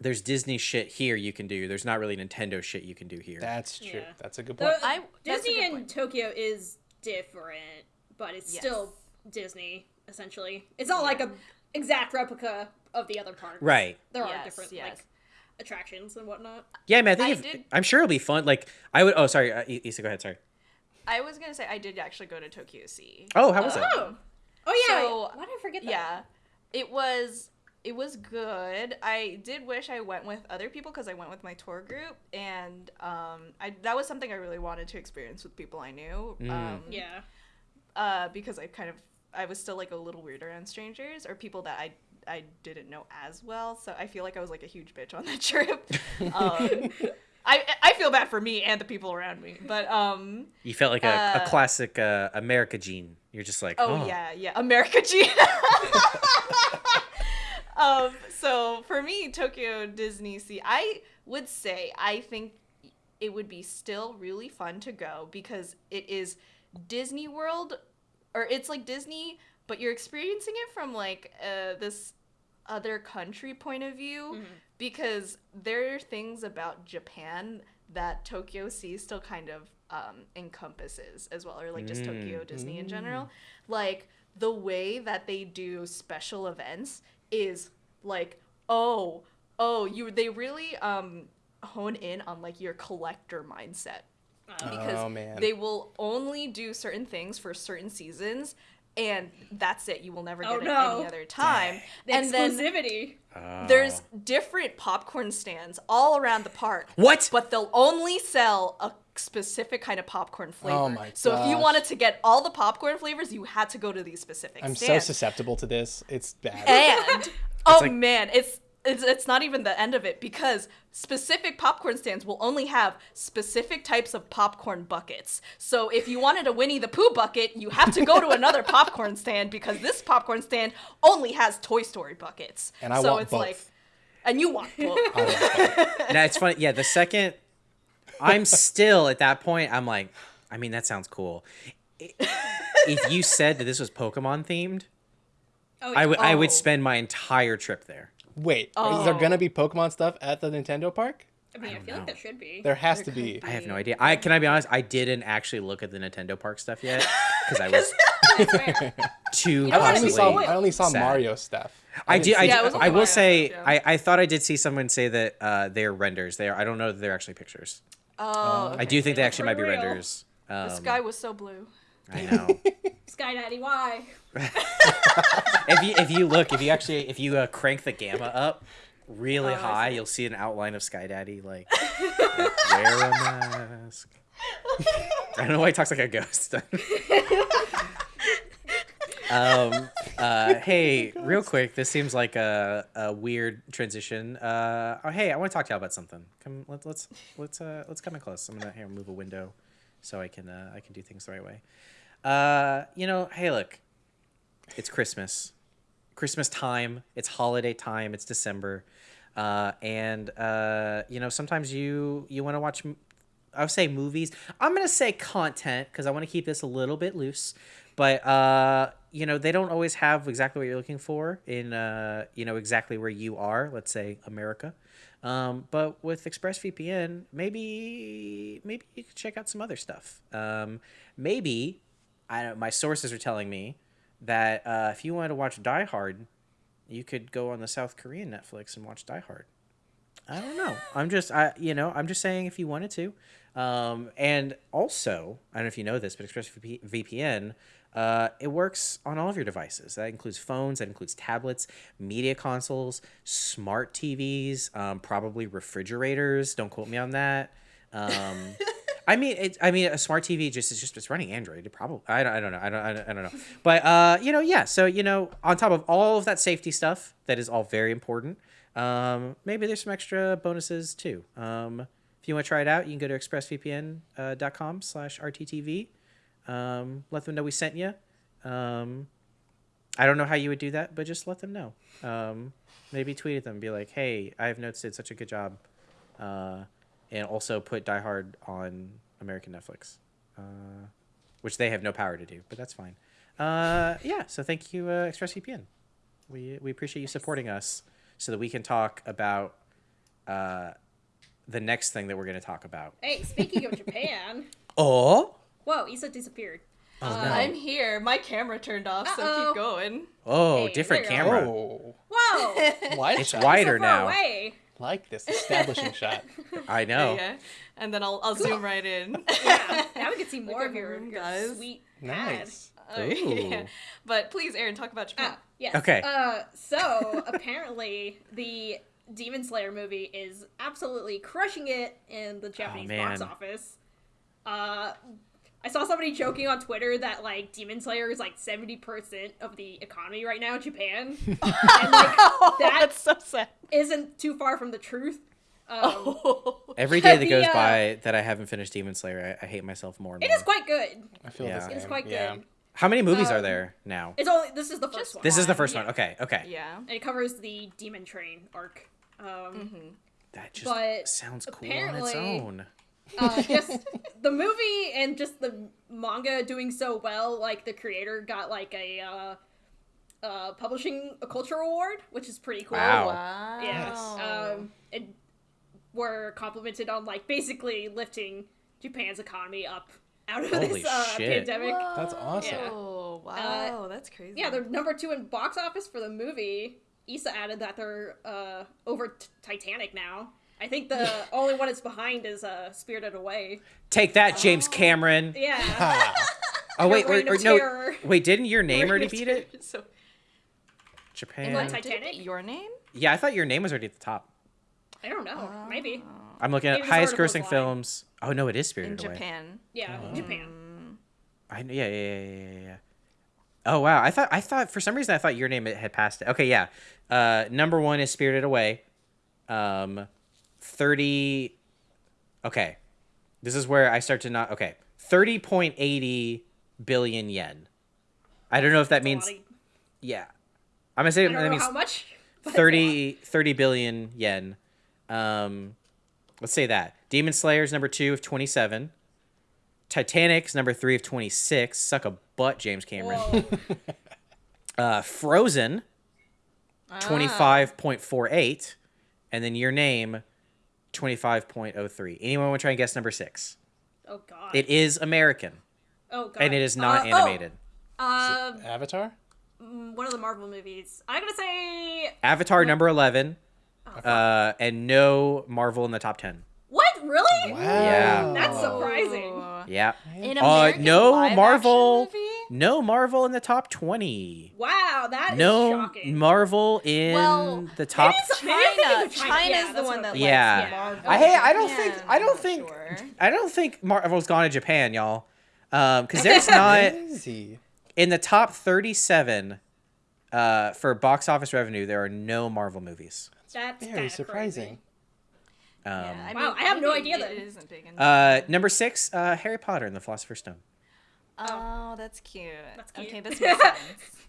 [SPEAKER 1] there's Disney shit here you can do. There's not really Nintendo shit you can do here.
[SPEAKER 4] That's true.
[SPEAKER 3] Yeah.
[SPEAKER 4] That's a good
[SPEAKER 3] The,
[SPEAKER 4] point.
[SPEAKER 2] I-
[SPEAKER 3] Disney
[SPEAKER 2] good
[SPEAKER 3] in
[SPEAKER 2] point.
[SPEAKER 3] Tokyo is different, but it's
[SPEAKER 2] Yes.
[SPEAKER 3] still Disney essentially. It's not like a exact replica of the other parks.
[SPEAKER 1] Right.
[SPEAKER 3] There are different
[SPEAKER 2] yes.
[SPEAKER 3] like attractions and whatnot.
[SPEAKER 1] Yeah, man. I think
[SPEAKER 2] I
[SPEAKER 1] if,
[SPEAKER 2] did-
[SPEAKER 1] I'm sure it'll be fun. Like I would. Oh, sorry, uh, I- Issa, go ahead. Sorry.
[SPEAKER 2] I was gonna say I did actually go to Tokyo Sea.
[SPEAKER 1] Oh, how was it?
[SPEAKER 3] Oh. Oh yeah.
[SPEAKER 2] So,
[SPEAKER 3] Why did I forget that?
[SPEAKER 2] Yeah, it was it was good. I did wish I went with other people because I went with my tour group, and um, I that was something I really wanted to experience with people I knew.
[SPEAKER 1] Mm.
[SPEAKER 2] Um,
[SPEAKER 3] Yeah.
[SPEAKER 2] uh, because I kind of I was still like a little weird around strangers or people that I I didn't know as well. So I feel like I was like a huge bitch on that trip. um, I I feel bad for me and the people around me, but um.
[SPEAKER 1] You felt like a, a
[SPEAKER 2] Uh,
[SPEAKER 1] classic uh, America gene. You're just like,
[SPEAKER 2] Oh,
[SPEAKER 1] oh,
[SPEAKER 2] yeah, yeah, America gene. um, so for me, Tokyo Disney Sea, I would say I think it would be still really fun to go because it is Disney World, or it's like Disney, but you're experiencing it from like uh, this other country point of view because there are things about Japan that Tokyo Sea still kind of um, encompasses as well, or like just Tokyo Disney in general. Like the way that they do special events is like, oh, oh, you they really um, hone in on like your collector mindset. Because
[SPEAKER 4] Oh, man.
[SPEAKER 2] they will only do certain things for certain seasons and that's it you will never oh, get
[SPEAKER 3] Oh,
[SPEAKER 2] it
[SPEAKER 3] no.
[SPEAKER 2] any other time
[SPEAKER 3] The
[SPEAKER 2] and then
[SPEAKER 3] exclusivity.
[SPEAKER 1] Oh.
[SPEAKER 2] there's different popcorn stands all around the park
[SPEAKER 1] What?
[SPEAKER 2] but they'll only sell a specific kind of popcorn oh flavor
[SPEAKER 4] Oh my
[SPEAKER 2] so if you wanted to get all the popcorn flavors you had to go to these specific
[SPEAKER 4] I'm so susceptible to this. It's bad.
[SPEAKER 2] and oh
[SPEAKER 1] like-
[SPEAKER 2] man, it's it's it's not even the end of it because specific popcorn stands will only have specific types of popcorn buckets. So if you wanted a Winnie the Pooh bucket, you have to go to another popcorn stand because this popcorn stand only has Toy Story buckets.
[SPEAKER 4] And I
[SPEAKER 2] so
[SPEAKER 4] want
[SPEAKER 2] it's
[SPEAKER 4] both.
[SPEAKER 2] like and you want both.
[SPEAKER 4] I want both.
[SPEAKER 1] now it's funny. Yeah, the second I'm still at that point, I'm like, I mean, that sounds cool. If you said that this was Pokemon themed,
[SPEAKER 3] Oh,
[SPEAKER 1] I would I would
[SPEAKER 2] Oh.
[SPEAKER 1] spend my entire trip there.
[SPEAKER 4] Wait, is
[SPEAKER 2] Oh.
[SPEAKER 4] there gonna be Pokemon stuff at the Nintendo park?
[SPEAKER 3] I mean, I,
[SPEAKER 1] don't
[SPEAKER 3] feel like there should be.
[SPEAKER 4] There has
[SPEAKER 2] There
[SPEAKER 4] to be.
[SPEAKER 2] could
[SPEAKER 1] I have no idea. I can I be honest? I didn't actually look at the Nintendo Park stuff yet because I was too
[SPEAKER 4] I only saw I only saw
[SPEAKER 1] sad.
[SPEAKER 4] Mario stuff.
[SPEAKER 1] I
[SPEAKER 4] didn't
[SPEAKER 1] do. I,
[SPEAKER 2] Yeah,
[SPEAKER 1] do-
[SPEAKER 2] it was
[SPEAKER 1] I will
[SPEAKER 2] Mario
[SPEAKER 1] say.
[SPEAKER 2] stuff, yeah.
[SPEAKER 1] I, I thought I did see someone say that uh, they're renders. They are. I don't know that they're actually pictures.
[SPEAKER 2] Oh,
[SPEAKER 1] I do think they actually might be
[SPEAKER 3] real.
[SPEAKER 1] renders. Um,
[SPEAKER 2] The sky was so blue.
[SPEAKER 1] I know.
[SPEAKER 3] Sky Daddy, why?
[SPEAKER 1] if you if you look, if you actually if you uh, crank the gamma up really
[SPEAKER 2] Oh,
[SPEAKER 1] high, you'll see an outline of Sky Daddy like, like, wear a mask. I don't know why he talks like a ghost. um. Uh. Hey, real quick. This seems like a, a weird transition. Uh. Oh, hey, I want to talk to y'all about something. Come. Let's let's let's uh let's come in close. I'm gonna here move a window, so I can uh I can do things the right way. Uh. You know. Hey, look. It's Christmas. Christmas time. It's holiday time. It's December, uh, and uh, you know sometimes you you want to watch. I would say movies. I'm gonna say content because I want to keep this a little bit loose, but uh, you know they don't always have exactly what you're looking for in uh, you know exactly where you are. Let's say America. Um, but with ExpressVPN, maybe maybe you could check out some other stuff. Um, maybe I don't, my sources are telling me that uh, if you wanted to watch Die Hard, you could go on the South Korean Netflix and watch Die Hard. I don't know. I'm just I you know I'm just saying if you wanted to, um, and also I don't know if you know this, but ExpressVPN. Uh, it works on all of your devices. That includes phones. That includes tablets, media consoles, smart TVs, um, probably refrigerators. Don't quote me on that. Um, I mean, I mean, a smart TV just is just it's running Android. It probably I don't, I don't know. I don't, I don't I don't know. But uh, you know, yeah. So you know, on top of all of that safety stuff, that is all very important. Um, maybe there's some extra bonuses too. Um, if you want to try it out, you can go to expressvpn.com uh. Um, let them know we sent you. Um, I don't know how you would do that, but just let them know. Um, maybe tweet at them, be like, "Hey, I have notes did such a good job," uh, and also put Die Hard on American Netflix, uh, which they have no power to do, but that's fine. Uh, yeah. So thank you, uh, ExpressVPN. We we appreciate you supporting us so that we can talk about uh, the next thing that we're going to talk about.
[SPEAKER 3] Hey, speaking of Japan,
[SPEAKER 1] Oh.
[SPEAKER 3] whoa, Issa disappeared.
[SPEAKER 1] Oh
[SPEAKER 3] Uh,
[SPEAKER 1] no.
[SPEAKER 2] I'm here. My camera turned off, so
[SPEAKER 3] Uh-oh.
[SPEAKER 2] keep going.
[SPEAKER 1] Oh,
[SPEAKER 3] Hey,
[SPEAKER 1] different
[SPEAKER 3] there go.
[SPEAKER 1] camera.
[SPEAKER 4] Oh,
[SPEAKER 3] Whoa,
[SPEAKER 4] wide
[SPEAKER 1] It's wider
[SPEAKER 3] so
[SPEAKER 1] now.
[SPEAKER 3] away.
[SPEAKER 4] Like this establishing shot.
[SPEAKER 1] I know.
[SPEAKER 2] Yeah, and then I'll I'll zoom right in.
[SPEAKER 3] Yeah, now we can see more
[SPEAKER 2] at
[SPEAKER 3] of your,
[SPEAKER 2] room,
[SPEAKER 3] your
[SPEAKER 2] guys.
[SPEAKER 3] sweet pad.
[SPEAKER 4] Nice.
[SPEAKER 2] Uh, yeah. But please, Aaron, talk about Japan.
[SPEAKER 3] Ah, yes.
[SPEAKER 1] Okay.
[SPEAKER 3] Uh, so apparently the Demon Slayer movie is absolutely crushing it in the Japanese box office. Uh, I saw somebody joking on Twitter that like Demon Slayer is like seventy percent of the economy right now in Japan, and like that
[SPEAKER 2] That's so sad.
[SPEAKER 3] isn't too far from the truth. Um,
[SPEAKER 1] Every day that goes
[SPEAKER 3] The, uh,
[SPEAKER 1] by that I haven't finished Demon Slayer, I, I hate myself more and
[SPEAKER 3] It
[SPEAKER 1] more.
[SPEAKER 3] is quite good.
[SPEAKER 4] I feel
[SPEAKER 1] Yeah.
[SPEAKER 4] the same.
[SPEAKER 3] It is quite
[SPEAKER 4] yeah.
[SPEAKER 3] good.
[SPEAKER 1] How many movies are
[SPEAKER 3] Um,
[SPEAKER 1] there now?
[SPEAKER 3] It's only this is the first
[SPEAKER 2] Just
[SPEAKER 3] one.
[SPEAKER 1] This is the first
[SPEAKER 3] yeah.
[SPEAKER 1] one. Okay, okay.
[SPEAKER 2] Yeah.
[SPEAKER 3] and it covers the Mugen Train arc. Um,
[SPEAKER 1] That just
[SPEAKER 3] But
[SPEAKER 1] sounds cool on its own.
[SPEAKER 3] Uh, just the movie and just the manga doing so well. Like the creator got like a uh, uh, publishing a culture award, which is pretty cool.
[SPEAKER 1] Wow.
[SPEAKER 2] Wow.
[SPEAKER 3] Yeah. Um, and were complimented on like basically lifting Japan's economy up out of
[SPEAKER 1] Holy
[SPEAKER 3] this uh,
[SPEAKER 1] shit.
[SPEAKER 3] pandemic.
[SPEAKER 4] That's awesome.
[SPEAKER 3] Yeah.
[SPEAKER 2] Oh wow, that's crazy.
[SPEAKER 3] Yeah, they're number two in box office for the movie. Issa added that they're uh, over t- Titanic now. I think the only one that's behind is uh, Spirited Away.
[SPEAKER 1] Take that, James Cameron.
[SPEAKER 3] Yeah.
[SPEAKER 4] Ah,
[SPEAKER 1] Oh wait,
[SPEAKER 3] Your
[SPEAKER 1] wait, or no, wait, didn't your name
[SPEAKER 3] Reign
[SPEAKER 1] already
[SPEAKER 3] of
[SPEAKER 1] beat it?
[SPEAKER 2] So
[SPEAKER 1] Japan.
[SPEAKER 3] What, Titanic?
[SPEAKER 2] your name?
[SPEAKER 1] Yeah, I thought your name was already at the top.
[SPEAKER 3] I don't know. Maybe.
[SPEAKER 1] I'm looking at
[SPEAKER 3] Maybe
[SPEAKER 1] highest grossing films. Oh no, it is
[SPEAKER 2] in
[SPEAKER 1] Spirited Away.
[SPEAKER 2] Japan.
[SPEAKER 3] Yeah,
[SPEAKER 1] Oh.
[SPEAKER 3] Japan.
[SPEAKER 1] I yeah, yeah, yeah, yeah, yeah, yeah. Oh wow, I thought I thought for some reason I thought your name had passed it. Okay, yeah. Uh, number one is Spirited Away. Um, thirty. Okay, this is where I start to not. Okay, thirty point eighty billion yen. I don't know if that means
[SPEAKER 3] of-
[SPEAKER 1] yeah. I'm gonna say that means
[SPEAKER 3] how much. but
[SPEAKER 1] 30, 30 billion yen. Um, let's say that. Demon Slayer's number two of 27. Titanic's number three of 26. Suck a butt, James. Cameron. Uh, Frozen,
[SPEAKER 2] Ah.
[SPEAKER 1] 25.48. And then your name, 25.03. Anyone want to try and guess number six?
[SPEAKER 3] Oh god.
[SPEAKER 1] It is American,
[SPEAKER 3] oh god.
[SPEAKER 1] and it is not
[SPEAKER 3] Uh, oh,
[SPEAKER 1] animated.
[SPEAKER 3] Uh,
[SPEAKER 4] Avatar?
[SPEAKER 3] mm, one of the Marvel movies. I'm gonna say
[SPEAKER 1] Avatar number 11.
[SPEAKER 3] Oh,
[SPEAKER 1] Uh, and no Marvel in the top 10.
[SPEAKER 3] what? Really?
[SPEAKER 4] Wow.
[SPEAKER 1] Yeah.
[SPEAKER 3] That's surprising.
[SPEAKER 2] Oh.
[SPEAKER 1] Yeah.
[SPEAKER 2] An
[SPEAKER 1] Uh,
[SPEAKER 2] American
[SPEAKER 1] no
[SPEAKER 2] live-action
[SPEAKER 1] Marvel.
[SPEAKER 2] movie?
[SPEAKER 1] No Marvel in the top 20.
[SPEAKER 3] Wow, that is
[SPEAKER 1] No
[SPEAKER 3] shocking.
[SPEAKER 1] Marvel in
[SPEAKER 2] Well,
[SPEAKER 1] the top.
[SPEAKER 3] it's- Maybe I'm thinking
[SPEAKER 2] China.
[SPEAKER 3] China.
[SPEAKER 2] China's
[SPEAKER 3] Yeah,
[SPEAKER 2] the one that likes.
[SPEAKER 1] Yeah.
[SPEAKER 2] Marvel.
[SPEAKER 1] I, hey, I don't
[SPEAKER 2] Japan,
[SPEAKER 1] think I don't think
[SPEAKER 2] sure.
[SPEAKER 1] I don't think Marvel's gone to Japan, y'all. Um, because there's not
[SPEAKER 4] Crazy.
[SPEAKER 1] in the top 37 uh, for box office revenue. There are no Marvel movies.
[SPEAKER 3] That's
[SPEAKER 4] Very
[SPEAKER 3] kinda
[SPEAKER 4] surprising.
[SPEAKER 1] Um,
[SPEAKER 2] Yeah, I
[SPEAKER 3] Wow, I have no idea
[SPEAKER 2] that
[SPEAKER 3] then.
[SPEAKER 2] isn't big in
[SPEAKER 1] uh, number six, uh, Harry Potter and the Philosopher's Stone.
[SPEAKER 2] Oh, that's cute.
[SPEAKER 3] That's cute.
[SPEAKER 2] Okay, this makes sense.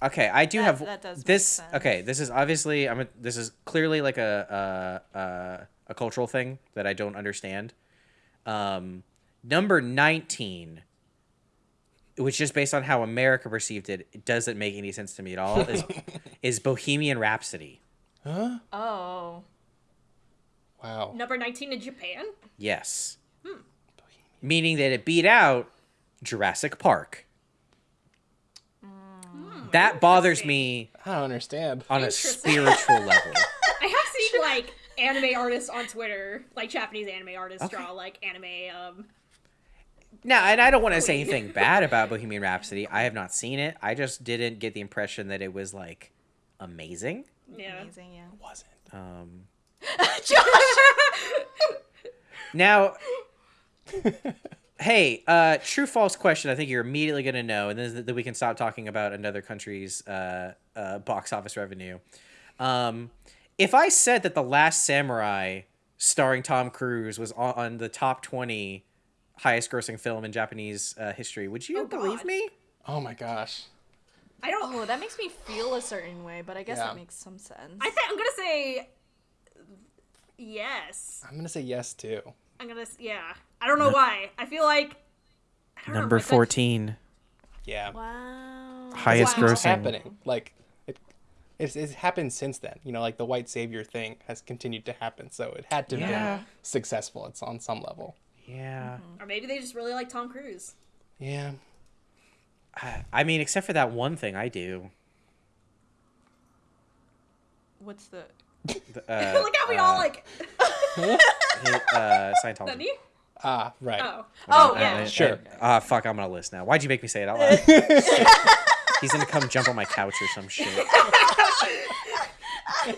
[SPEAKER 1] Okay, I do
[SPEAKER 2] That-
[SPEAKER 1] have
[SPEAKER 2] that does make
[SPEAKER 1] this.
[SPEAKER 2] sense.
[SPEAKER 1] Okay, this is obviously I'm. A, this is clearly like a a, a a cultural thing that I don't understand. Um, number nineteen, which just based on how America perceived it, it doesn't make any sense to me at all. Is is Bohemian Rhapsody?
[SPEAKER 4] Huh?
[SPEAKER 2] Oh.
[SPEAKER 4] Wow.
[SPEAKER 3] Number 19 in Japan?
[SPEAKER 1] Yes, Hmm. meaning that it beat out Jurassic Park. That bothers me
[SPEAKER 4] I don't understand.
[SPEAKER 1] on a spiritual level.
[SPEAKER 3] I have seen like anime artists on Twitter, like Japanese anime artists
[SPEAKER 1] Okay.
[SPEAKER 3] draw like anime um
[SPEAKER 1] Now, and I don't want to say anything bad about Bohemian Rhapsody. I have not seen it. I just didn't get the impression that it was like amazing.
[SPEAKER 3] yeah.
[SPEAKER 2] Amazing, yeah.
[SPEAKER 4] It Wasn't.
[SPEAKER 1] Um,
[SPEAKER 2] Josh!
[SPEAKER 1] now, hey, uh, true false question. I think you're immediately gonna know, and then that we can stop talking about another country's uh, uh, box office revenue. Um, if I said that the Last Samurai, starring Tom Cruise, was on, on the top twenty highest grossing film in Japanese uh, history, would you
[SPEAKER 3] Oh,
[SPEAKER 1] believe
[SPEAKER 3] God.
[SPEAKER 1] me?
[SPEAKER 4] Oh my gosh.
[SPEAKER 3] I don't.
[SPEAKER 2] Oh, that makes me feel a certain way, but I guess
[SPEAKER 4] Yeah.
[SPEAKER 2] that makes some sense.
[SPEAKER 3] I think I'm gonna say yes.
[SPEAKER 4] I'm gonna say yes too.
[SPEAKER 3] I'm gonna yeah. I don't know why. I feel like I don't know,
[SPEAKER 1] Number
[SPEAKER 3] like,
[SPEAKER 1] 14.
[SPEAKER 4] Yeah.
[SPEAKER 2] wow.
[SPEAKER 1] Highest
[SPEAKER 3] Wow.
[SPEAKER 1] Grossing.
[SPEAKER 4] happening. Like it, it's, it's happened since then. You know, like the white savior thing has continued to happen, so it had to
[SPEAKER 1] Yeah.
[SPEAKER 4] be successful. It's on some level.
[SPEAKER 1] Yeah. Mm-hmm.
[SPEAKER 3] Or maybe they just really like Tom Cruise.
[SPEAKER 4] Yeah.
[SPEAKER 1] I, I mean, except for that one thing I do.
[SPEAKER 2] What's the?
[SPEAKER 1] The, Uh,
[SPEAKER 3] Look how we all like.
[SPEAKER 1] uh, Scientology.
[SPEAKER 3] Nani?
[SPEAKER 4] Ah, right.
[SPEAKER 3] Oh.
[SPEAKER 2] Oh
[SPEAKER 1] Uh,
[SPEAKER 2] yeah.
[SPEAKER 1] uh,
[SPEAKER 4] Sure.
[SPEAKER 1] Ah, fuck, I'm gonna list now. Why'd you make me say it out loud? He's gonna come jump on my couch or some shit.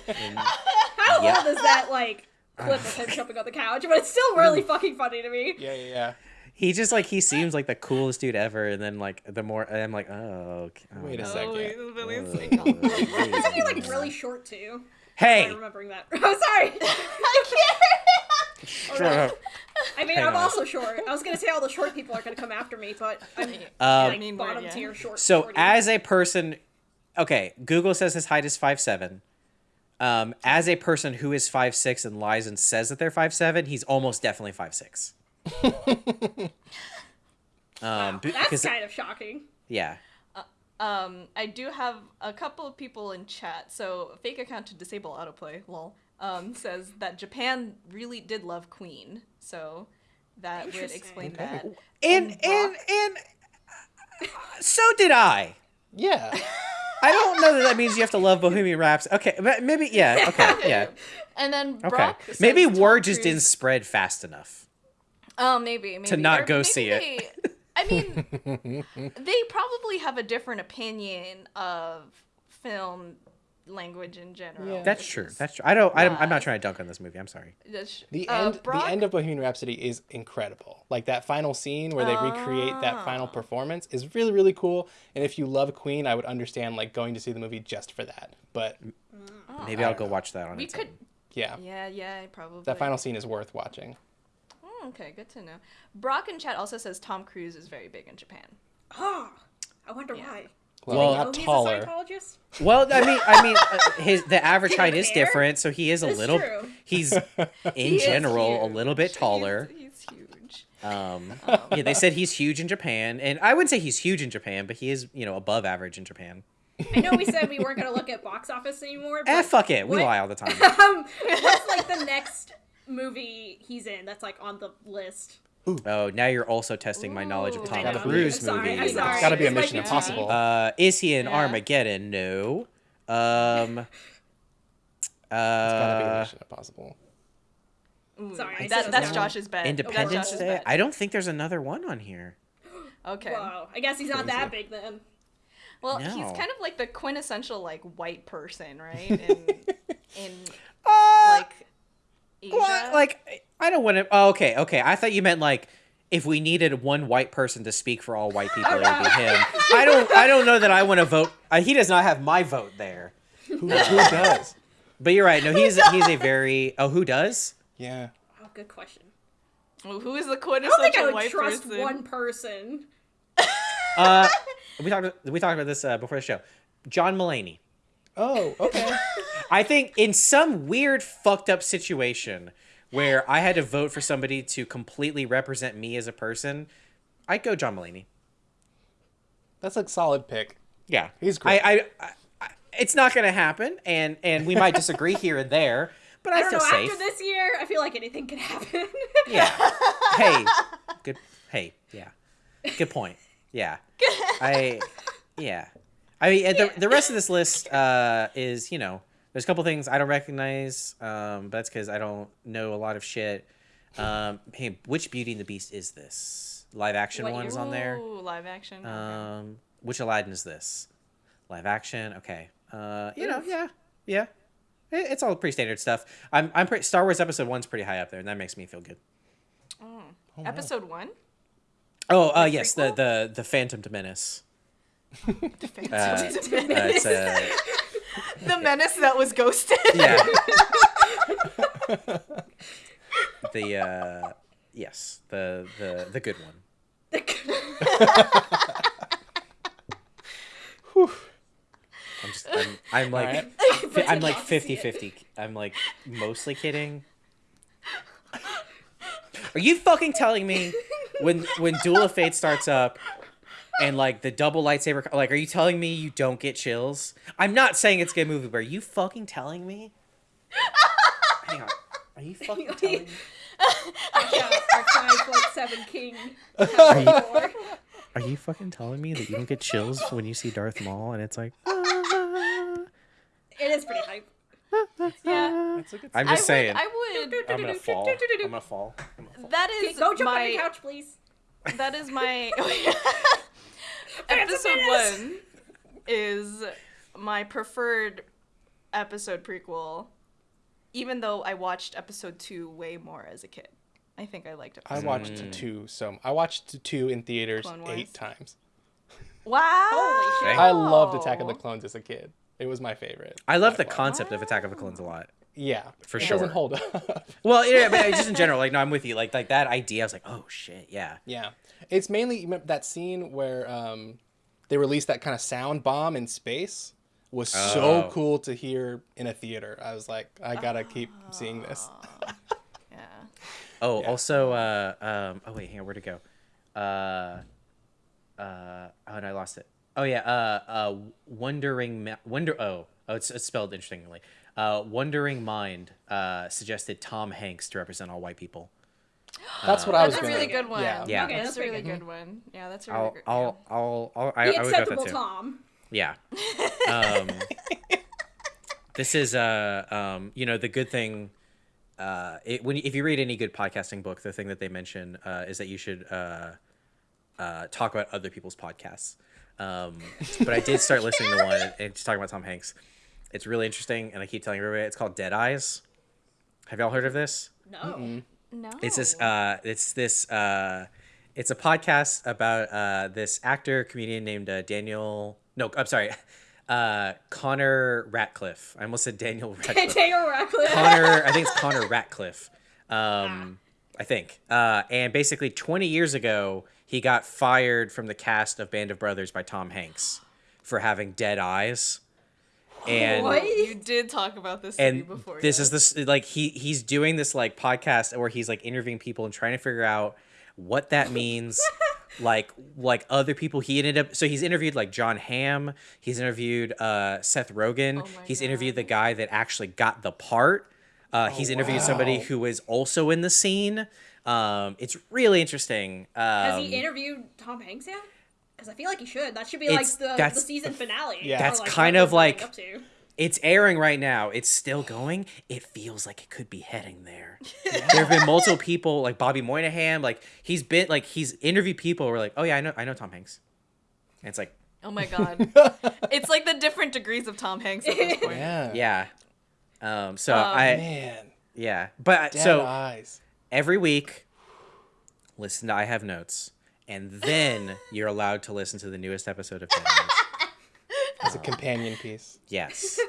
[SPEAKER 1] And-
[SPEAKER 3] How
[SPEAKER 1] Yeah.
[SPEAKER 3] old is that like clip of him jumping on the couch? But it's still really fucking funny to me.
[SPEAKER 4] Yeah, yeah, yeah.
[SPEAKER 1] he just like he seems like the coolest dude ever, and then like the more and I'm like, oh, okay. oh,
[SPEAKER 4] Wait a
[SPEAKER 1] no.
[SPEAKER 4] second.
[SPEAKER 2] Oh, he's really
[SPEAKER 1] Uh.
[SPEAKER 3] Isn't he like really short too? I'm
[SPEAKER 1] Hey,
[SPEAKER 3] remembering that. I'm sorry.
[SPEAKER 2] I can't.
[SPEAKER 1] shut up.
[SPEAKER 3] I mean,
[SPEAKER 1] Hang
[SPEAKER 3] I'm
[SPEAKER 1] on.
[SPEAKER 3] also short. I was gonna say all the short people are gonna come after me, but I'm
[SPEAKER 1] Um,
[SPEAKER 3] like
[SPEAKER 2] mean,
[SPEAKER 3] bottom
[SPEAKER 2] yeah.
[SPEAKER 3] tier short.
[SPEAKER 1] So
[SPEAKER 3] shorty.
[SPEAKER 1] as a person, okay, Google says his height is five seven. Um, as a person who is five six and lies and says that they're five seven, he's almost definitely five six. um, be-
[SPEAKER 3] that's
[SPEAKER 1] because
[SPEAKER 3] kind of shocking.
[SPEAKER 1] yeah,
[SPEAKER 2] Um, I do have a couple of people in chat. So, fake account to disable autoplay, lol, um, says that Japan really did love Queen. So, that would explain
[SPEAKER 4] Okay.
[SPEAKER 2] that.
[SPEAKER 1] and and
[SPEAKER 2] Brock-
[SPEAKER 1] and uh, so did I.
[SPEAKER 4] Yeah.
[SPEAKER 1] I don't know that that means you have to love Bohemian Rhapsody. Okay, but maybe yeah. Okay, yeah.
[SPEAKER 2] And then
[SPEAKER 1] Okay,
[SPEAKER 2] Brock says
[SPEAKER 1] maybe
[SPEAKER 2] Tom
[SPEAKER 1] word just didn't spread fast enough.
[SPEAKER 2] Oh, maybe, maybe.
[SPEAKER 1] To not
[SPEAKER 2] Or
[SPEAKER 1] go
[SPEAKER 2] maybe
[SPEAKER 1] see it.
[SPEAKER 2] they- I mean, they probably have a different opinion of film language in general.
[SPEAKER 4] Yeah.
[SPEAKER 1] That's true. That's true. I don't. I,
[SPEAKER 2] am
[SPEAKER 1] not trying to dunk on this movie. I'm sorry.
[SPEAKER 2] that's-
[SPEAKER 4] The
[SPEAKER 2] uh,
[SPEAKER 4] end
[SPEAKER 2] Brock-
[SPEAKER 4] the end of Bohemian Rhapsody is incredible. Like that final scene where they recreate that final
[SPEAKER 2] Ah.
[SPEAKER 4] performance is really really cool. And if you love Queen, I would understand like going to see the movie just for that. But
[SPEAKER 1] Maybe
[SPEAKER 4] I
[SPEAKER 1] I'll go
[SPEAKER 4] know.
[SPEAKER 1] watch that on
[SPEAKER 2] we
[SPEAKER 1] its
[SPEAKER 2] could.
[SPEAKER 1] own.
[SPEAKER 4] yeah,
[SPEAKER 2] Yeah, yeah, probably.
[SPEAKER 4] that final scene is worth watching.
[SPEAKER 2] Oh, okay, good to know. Brock in chat also says Tom Cruise is very big in Japan.
[SPEAKER 3] Oh, I wonder
[SPEAKER 2] Yeah.
[SPEAKER 3] why.
[SPEAKER 4] Well,
[SPEAKER 1] Well,
[SPEAKER 4] not
[SPEAKER 3] he's
[SPEAKER 4] taller.
[SPEAKER 3] a Scientologist.
[SPEAKER 1] Well, I mean, I mean, uh, his the average height is
[SPEAKER 3] care?
[SPEAKER 1] different, so he is a
[SPEAKER 3] That's
[SPEAKER 1] little.
[SPEAKER 3] true.
[SPEAKER 1] He's in
[SPEAKER 2] He
[SPEAKER 1] general a little bit taller.
[SPEAKER 2] He's, he's huge.
[SPEAKER 1] Um, yeah, they said he's huge in Japan, and I wouldn't say he's huge in Japan, but he is, you know, above average in Japan.
[SPEAKER 3] I know we said we weren't gonna look at box office anymore. But
[SPEAKER 1] Eh, fuck it, we
[SPEAKER 3] what-
[SPEAKER 1] lie all the time.
[SPEAKER 3] um, what's like the next movie he's in that's like on the list?
[SPEAKER 1] Oh, now you're also testing my knowledge of
[SPEAKER 2] Ooh.
[SPEAKER 1] Tom Cruise
[SPEAKER 3] I'm sorry, I'm
[SPEAKER 1] movies.
[SPEAKER 3] sorry.
[SPEAKER 4] It's got to be a
[SPEAKER 3] It's like
[SPEAKER 4] Mission
[SPEAKER 3] a
[SPEAKER 4] Impossible.
[SPEAKER 1] Uh, is he in
[SPEAKER 2] Yeah.
[SPEAKER 1] Armageddon? No. Um.
[SPEAKER 4] uh, it's got to be a Mission Impossible.
[SPEAKER 3] Sorry, I
[SPEAKER 2] that, that's
[SPEAKER 3] that.
[SPEAKER 2] Josh's bet. That's
[SPEAKER 1] Independence
[SPEAKER 2] Josh's
[SPEAKER 1] Day.
[SPEAKER 2] bet.
[SPEAKER 1] I don't think there's another one on here.
[SPEAKER 2] Okay.
[SPEAKER 3] Whoa, I guess he's not that big then.
[SPEAKER 2] Well, he's kind of like the quintessential like white person, right? In, in
[SPEAKER 1] Uh,
[SPEAKER 2] like Asia.
[SPEAKER 1] Well, like I don't want to. Oh, okay, okay. I thought you meant like if we needed one white person to speak for all white people, it would be him. I don't. I don't know that I want to vote. Uh, he does not have my vote there.
[SPEAKER 4] Who, who does?
[SPEAKER 1] But you're right. No, he's he's a very. Oh, who does?
[SPEAKER 4] Yeah.
[SPEAKER 3] Oh, good question.
[SPEAKER 2] Well, who is the
[SPEAKER 3] I don't think I
[SPEAKER 2] quintessential
[SPEAKER 3] would
[SPEAKER 2] white
[SPEAKER 3] trust
[SPEAKER 2] person?
[SPEAKER 3] one person.
[SPEAKER 1] Uh, we talked. We talked about this uh, before the show. John Mulaney.
[SPEAKER 4] Oh, okay.
[SPEAKER 1] I think in some weird fucked up situation where I had to vote for somebody to completely represent me as a person, I'd go John Mulaney.
[SPEAKER 4] That's a solid pick.
[SPEAKER 1] Yeah,
[SPEAKER 4] He's great.
[SPEAKER 1] I, I, I, I it's not gonna happen, and and we might disagree here and there, but I,
[SPEAKER 3] I don't
[SPEAKER 1] feel
[SPEAKER 3] know.
[SPEAKER 1] safe.
[SPEAKER 3] After this year, I feel like anything can happen.
[SPEAKER 1] Yeah. hey. Good. Hey. Yeah. Good point. Yeah. I. Yeah. I mean, and the the rest of this list uh, is you know there's a couple things I don't recognize, um, but that's because I don't know a lot of shit. Um, hey, which Beauty and the Beast is this? Live action
[SPEAKER 3] What
[SPEAKER 1] ones
[SPEAKER 3] year?
[SPEAKER 1] on there.
[SPEAKER 2] Ooh, live action. okay.
[SPEAKER 1] Um, which Aladdin is this? Live action. Okay. Uh, you know, yeah, yeah. It, it's all pretty standard stuff. I'm, I'm pretty. Star Wars Episode One's pretty high up there, and that makes me feel good.
[SPEAKER 2] Oh.
[SPEAKER 4] wow.
[SPEAKER 2] Episode one.
[SPEAKER 1] Oh, uh,
[SPEAKER 2] The
[SPEAKER 1] yes, the
[SPEAKER 2] prequel?
[SPEAKER 1] the the Phantom Menace.
[SPEAKER 2] The,
[SPEAKER 1] Uh,
[SPEAKER 2] Phantom
[SPEAKER 1] Uh,
[SPEAKER 2] Menace.
[SPEAKER 1] it's uh,
[SPEAKER 2] the menace that was ghosted.
[SPEAKER 1] yeah. the uh, yes, the the the good one. I'm just I'm, I'm like
[SPEAKER 4] Alright.
[SPEAKER 1] fi- I'm like
[SPEAKER 3] Not to see
[SPEAKER 1] 50
[SPEAKER 3] it.
[SPEAKER 1] 50. I'm like mostly kidding. Are you fucking telling me when when Duel of Fate starts up and like the double lightsaber like are you telling me you don't get chills? I'm not saying it's a good movie, but are you fucking telling me? Hang on. Are you fucking telling me?
[SPEAKER 3] Yeah, our five foot seven king. Are
[SPEAKER 1] Are you fucking telling me that you don't get chills when you see Darth Maul and it's like "Ah."
[SPEAKER 3] It is pretty hype.
[SPEAKER 2] Yeah.
[SPEAKER 4] That's a good
[SPEAKER 1] I'm just saying.
[SPEAKER 2] I would.
[SPEAKER 1] I'm gonna fall. I'm gonna fall. I'm gonna fall.
[SPEAKER 2] That
[SPEAKER 3] Okay,
[SPEAKER 2] is
[SPEAKER 3] go jump
[SPEAKER 2] my.
[SPEAKER 3] on your couch, please.
[SPEAKER 2] That is my.
[SPEAKER 3] Phantom
[SPEAKER 2] episode one is my preferred episode prequel, even though I watched episode two way more as a kid. I think I liked
[SPEAKER 4] it.
[SPEAKER 2] I
[SPEAKER 4] watched
[SPEAKER 1] Mm.
[SPEAKER 4] two, so I watched two in theaters eight times.
[SPEAKER 2] Wow!
[SPEAKER 3] Holy shit.
[SPEAKER 4] I loved Attack of the Clones as a kid. It was my favorite.
[SPEAKER 1] I love the
[SPEAKER 4] far.
[SPEAKER 1] concept of Attack of the Clones a lot.
[SPEAKER 4] Yeah,
[SPEAKER 1] For
[SPEAKER 4] it
[SPEAKER 1] sure.
[SPEAKER 4] doesn't hold up.
[SPEAKER 1] Well, yeah, but just in general, like, no, I'm with you. Like, like that idea, I was like, oh shit, yeah.
[SPEAKER 4] yeah, it's mainly that scene where um, they released that kind of sound bomb in space was so
[SPEAKER 1] Oh.
[SPEAKER 4] cool to hear in a theater. I was like, I gotta keep seeing this.
[SPEAKER 2] Yeah.
[SPEAKER 1] Oh,
[SPEAKER 4] Yeah.
[SPEAKER 1] also, uh, um, oh wait, hang on, where'd it go? Uh, uh, oh, and I lost it. Oh yeah, uh, uh, wondering, Ma- wonder. Oh, oh, it's, it's spelled interestingly. Uh, wondering mind uh suggested Tom Hanks to represent all white people.
[SPEAKER 4] That's what I was
[SPEAKER 2] That's a really good one.
[SPEAKER 4] Yeah.
[SPEAKER 1] Yeah.
[SPEAKER 3] Okay,
[SPEAKER 2] that's,
[SPEAKER 3] that's
[SPEAKER 2] a really
[SPEAKER 3] pretty
[SPEAKER 2] good one. Yeah, that's a really
[SPEAKER 1] I'll,
[SPEAKER 2] good.
[SPEAKER 1] I'll, I'll, I'll, I,
[SPEAKER 3] The
[SPEAKER 1] I would go with
[SPEAKER 3] acceptable
[SPEAKER 1] that too.
[SPEAKER 3] Tom.
[SPEAKER 1] Yeah. Um, this is uh um you know the good thing uh it, when if you read any good podcasting book the thing that they mention uh is that you should uh uh talk about other people's podcasts. Um but I did start listening to one and it's talking about Tom Hanks. It's really interesting and I keep telling everybody it's called Dead Eyes. Have y'all heard of this?
[SPEAKER 3] No.
[SPEAKER 2] No.
[SPEAKER 1] It's this uh it's this uh it's a podcast about uh this actor comedian named uh, Daniel no I'm sorry uh Connor Ratcliffe. I almost said Daniel Radcliffe.
[SPEAKER 3] Daniel Radcliffe.
[SPEAKER 1] Connor I think it's Connor Ratcliffe. Um I think. Uh and basically 20 years ago he got fired from the cast of Band of Brothers by Tom Hanks for having dead eyes. And
[SPEAKER 3] What?
[SPEAKER 2] You did talk about this to
[SPEAKER 1] and
[SPEAKER 2] before.
[SPEAKER 1] this
[SPEAKER 2] yes.
[SPEAKER 1] is this like he he's doing this like podcast where he's like interviewing people and trying to figure out what that means like like other people he ended up so he's interviewed like Jon Hamm he's interviewed uh seth rogen
[SPEAKER 2] Oh my
[SPEAKER 1] he's interviewed the guy that actually got the part uh, he's interviewed somebody
[SPEAKER 4] wow.
[SPEAKER 1] who is also in the scene um it's really interesting um,
[SPEAKER 3] Has he interviewed Tom Hanks yet? Because I feel like he should. That should be like
[SPEAKER 1] It's-
[SPEAKER 3] the, the
[SPEAKER 1] that's-
[SPEAKER 3] season finale.
[SPEAKER 4] Yeah.
[SPEAKER 3] or,
[SPEAKER 1] That's
[SPEAKER 3] like,
[SPEAKER 1] kind
[SPEAKER 3] what
[SPEAKER 1] of
[SPEAKER 3] they're building
[SPEAKER 1] like-
[SPEAKER 3] up to.
[SPEAKER 1] it's airing right now. It's still going. It feels like it could be heading there. there have been multiple people like Bobby Moynihan. Like he's been like he's interviewed people who are like, oh yeah, I know, I know Tom Hanks. And it's like,
[SPEAKER 2] Oh my god. it's like the different degrees of Tom Hanks at this point.
[SPEAKER 4] Yeah.
[SPEAKER 1] yeah. Um. So
[SPEAKER 2] Um,
[SPEAKER 1] I
[SPEAKER 4] Man,
[SPEAKER 1] yeah, but
[SPEAKER 4] dead
[SPEAKER 1] so
[SPEAKER 4] eyes.
[SPEAKER 1] every week, listen to I have notes, and then you're allowed to listen to the newest episode of Dead Eyes.
[SPEAKER 4] As a companion piece.
[SPEAKER 1] Yes.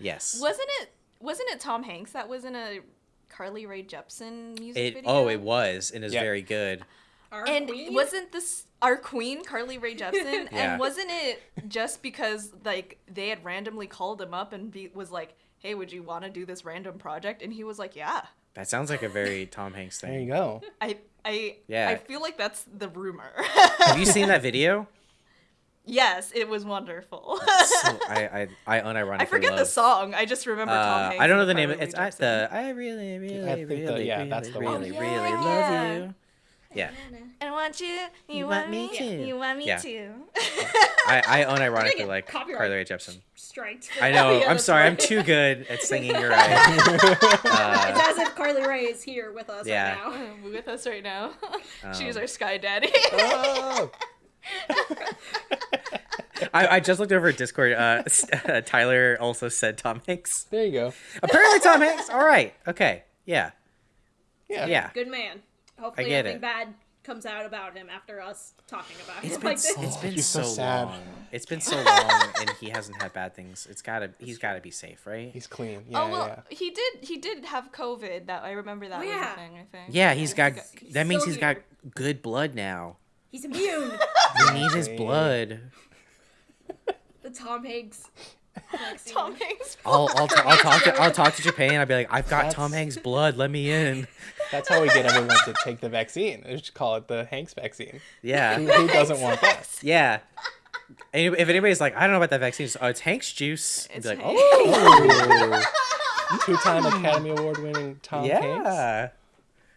[SPEAKER 1] Yes.
[SPEAKER 2] Wasn't it? Wasn't it Tom Hanks that was in a Carly Rae Jepsen music
[SPEAKER 1] It,
[SPEAKER 2] video?
[SPEAKER 1] oh, it was, and is
[SPEAKER 4] Yeah.
[SPEAKER 1] very good.
[SPEAKER 3] Our
[SPEAKER 2] And
[SPEAKER 3] queen?
[SPEAKER 2] wasn't this our queen, Carly Rae Jepsen?
[SPEAKER 1] Yeah.
[SPEAKER 2] And wasn't it just because like they had randomly called him up and be, was like, "Hey, would you want to do this random project?" And he was like, "Yeah."
[SPEAKER 1] That sounds like a very Tom Hanks thing.
[SPEAKER 4] There you go.
[SPEAKER 2] I I
[SPEAKER 1] Yeah.
[SPEAKER 2] I feel like that's the rumor.
[SPEAKER 1] Have you seen that video?
[SPEAKER 2] yes, it was wonderful.
[SPEAKER 1] So I I, I unironically
[SPEAKER 2] I forget the song. I just remember Tom
[SPEAKER 1] Uh,
[SPEAKER 2] Hanks.
[SPEAKER 1] I don't know the name.
[SPEAKER 2] Carly
[SPEAKER 1] Of, it's
[SPEAKER 2] Rae
[SPEAKER 1] I, the I really really
[SPEAKER 4] I think the-
[SPEAKER 1] really
[SPEAKER 4] yeah,
[SPEAKER 1] really
[SPEAKER 4] that's the
[SPEAKER 1] really
[SPEAKER 4] one.
[SPEAKER 1] really,
[SPEAKER 2] Oh,
[SPEAKER 1] really love you. Yeah,
[SPEAKER 2] I want you. You,
[SPEAKER 1] want
[SPEAKER 2] want,
[SPEAKER 1] me
[SPEAKER 2] me.
[SPEAKER 1] too.
[SPEAKER 2] You want me
[SPEAKER 1] Yeah.
[SPEAKER 2] too.
[SPEAKER 1] I I
[SPEAKER 3] Gonna
[SPEAKER 1] unironically like. Carly Rae Jepsen.
[SPEAKER 3] striked.
[SPEAKER 1] I know.
[SPEAKER 2] Yeah,
[SPEAKER 1] I'm
[SPEAKER 2] that's
[SPEAKER 1] sorry. I'm too good at singing. You're right. Uh,
[SPEAKER 3] it's as if Carly Rae is here with us
[SPEAKER 1] Yeah.
[SPEAKER 3] right now.
[SPEAKER 2] with us right now. She's
[SPEAKER 1] Um,
[SPEAKER 2] our sky daddy.
[SPEAKER 4] Oh,
[SPEAKER 1] I, I just looked over at Discord. Uh, uh, Tyler also said Tom Hanks.
[SPEAKER 4] there you go.
[SPEAKER 1] Apparently, Tom Hanks. All right. Okay. Yeah.
[SPEAKER 4] Yeah.
[SPEAKER 1] Yeah.
[SPEAKER 3] Good man. Hopefully
[SPEAKER 1] get
[SPEAKER 3] nothing
[SPEAKER 1] it.
[SPEAKER 3] bad comes out about him after us talking about
[SPEAKER 1] It's
[SPEAKER 3] him
[SPEAKER 1] been
[SPEAKER 3] like this.
[SPEAKER 1] it's been
[SPEAKER 4] he's
[SPEAKER 1] so,
[SPEAKER 4] so sad.
[SPEAKER 1] long. It's been so long, and he hasn't had bad things. It's gotta. He's gotta be safe, right?
[SPEAKER 4] He's clean. Oh, yeah,
[SPEAKER 2] oh well,
[SPEAKER 4] yeah.
[SPEAKER 2] he did. He did have COVID. That I remember that
[SPEAKER 3] Oh,
[SPEAKER 2] was
[SPEAKER 3] yeah.
[SPEAKER 2] a thing. I think.
[SPEAKER 1] Yeah, he's got.
[SPEAKER 3] he's
[SPEAKER 1] That means
[SPEAKER 3] still
[SPEAKER 1] he's got good blood now.
[SPEAKER 3] He's immune.
[SPEAKER 1] We need his blood.
[SPEAKER 3] the Tom Hanks. Vaccine.
[SPEAKER 2] Tom Hanks.
[SPEAKER 1] I'll I'll, t- I'll talk to I'll talk to Japan. I'll be like, I've got
[SPEAKER 4] That's-
[SPEAKER 1] Tom Hanks' blood. Let me in.
[SPEAKER 4] That's how we get everyone to take the vaccine. They just call it the Hanks vaccine. Who,
[SPEAKER 1] Yeah,
[SPEAKER 4] who doesn't want that?
[SPEAKER 1] yeah. And if anybody's like, I don't know about that vaccine, it's, oh, it's Hank's juice. And
[SPEAKER 2] It's
[SPEAKER 1] be like,
[SPEAKER 2] Hanks.
[SPEAKER 1] oh,
[SPEAKER 4] Two-time Academy Award-winning Tom Hanks.
[SPEAKER 1] yeah,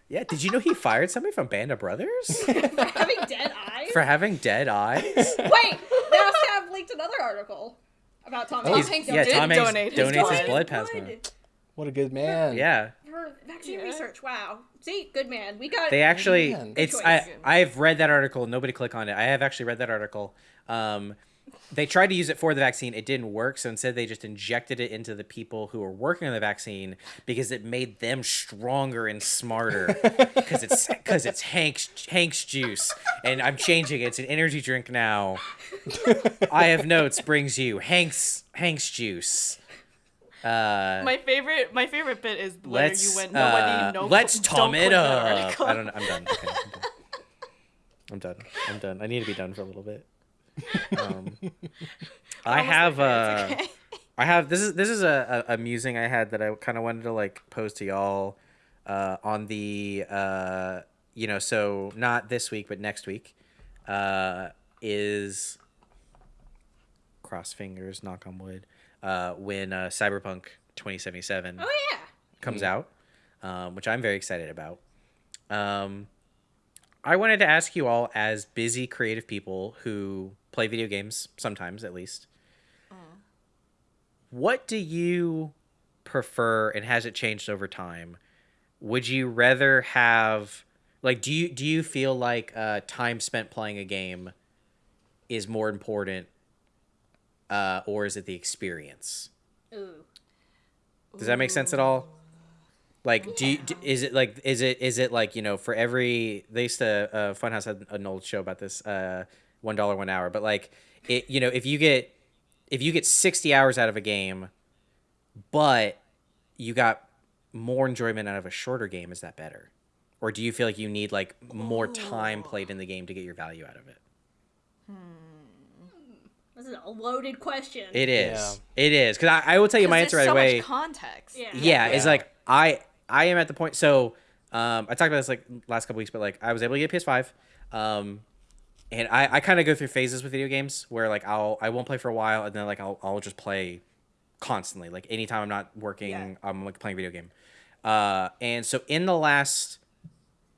[SPEAKER 1] yeah. Did you know he fired somebody from Band of Brothers For
[SPEAKER 3] Having dead eyes.
[SPEAKER 1] for having dead eyes?
[SPEAKER 3] Wait, they also have linked another article about Tom
[SPEAKER 2] Tom
[SPEAKER 3] Hanks.
[SPEAKER 2] Hanks
[SPEAKER 1] yeah,
[SPEAKER 2] did
[SPEAKER 1] Tom Hanks
[SPEAKER 2] donate his
[SPEAKER 1] donates his
[SPEAKER 2] blood.
[SPEAKER 1] blood plasma.
[SPEAKER 4] What a good man.
[SPEAKER 1] Yeah.
[SPEAKER 3] For vaccine
[SPEAKER 2] Yeah.
[SPEAKER 3] research. Wow. See, good man. We got.
[SPEAKER 1] They actually,
[SPEAKER 4] Man.
[SPEAKER 1] it's
[SPEAKER 3] choice.
[SPEAKER 1] I I've read that article. Nobody click on it. I have actually read that article. Um, they tried to use it for the vaccine. It didn't work. So instead, they just injected it into the people who were working on the vaccine because it made them stronger and smarter. Because it's because it's Hank's Hank's juice, and I'm changing it. It's an energy drink now. I have notes brings you Hank's Hank's juice. Uh,
[SPEAKER 2] My favorite, my favorite bit is where
[SPEAKER 1] let's
[SPEAKER 2] you went.
[SPEAKER 1] uh,
[SPEAKER 2] Nobody, no,
[SPEAKER 1] let's
[SPEAKER 2] don't
[SPEAKER 1] tom
[SPEAKER 2] click
[SPEAKER 1] it
[SPEAKER 2] the
[SPEAKER 1] up. I don't know. I'm done. Okay, I'm done. I'm done. I'm done. I need to be done for a little bit. Um, I have
[SPEAKER 2] there,
[SPEAKER 1] uh,
[SPEAKER 2] okay.
[SPEAKER 1] I have this is this is a, a, a musing I had that I kind of wanted to like pose to y'all uh, on the uh, you know so not this week but next week uh, is cross fingers knock on wood uh, when uh, Cyberpunk 2077
[SPEAKER 3] Oh yeah.
[SPEAKER 1] comes out, um, which I'm very excited about. Um, I wanted to ask you all, as busy creative people who play video games, sometimes at least, what do you prefer, and has it changed over time? Would you rather have, like, do you do you feel like uh, time spent playing a game is more important, uh, or is it the experience?
[SPEAKER 3] Ooh.
[SPEAKER 1] Does that make sense at all? Like, do you, d is it like is it is it like you know for every they used to uh, Funhaus had an old show about this uh one dollar one hour, but like it you know if you get if you get sixty hours out of a game, but you got more enjoyment out of a shorter game, is that better? Or do you feel like you need like more time played in the game to get your value out of it?
[SPEAKER 3] This is a loaded question.
[SPEAKER 1] It is. It is because I, I will tell you my answer right
[SPEAKER 2] so
[SPEAKER 1] away.
[SPEAKER 2] Much context.
[SPEAKER 3] Yeah.
[SPEAKER 1] yeah, it's like I I am at the point. So um, I talked about this like last couple weeks, but like I was able to get PS5, um, and I I kind of go through phases with video games where like I'll I won't play for a while and then like I'll I'll just play constantly. Like anytime I'm not working,
[SPEAKER 3] Yeah.
[SPEAKER 1] I'm like playing video game. Uh, and so in the last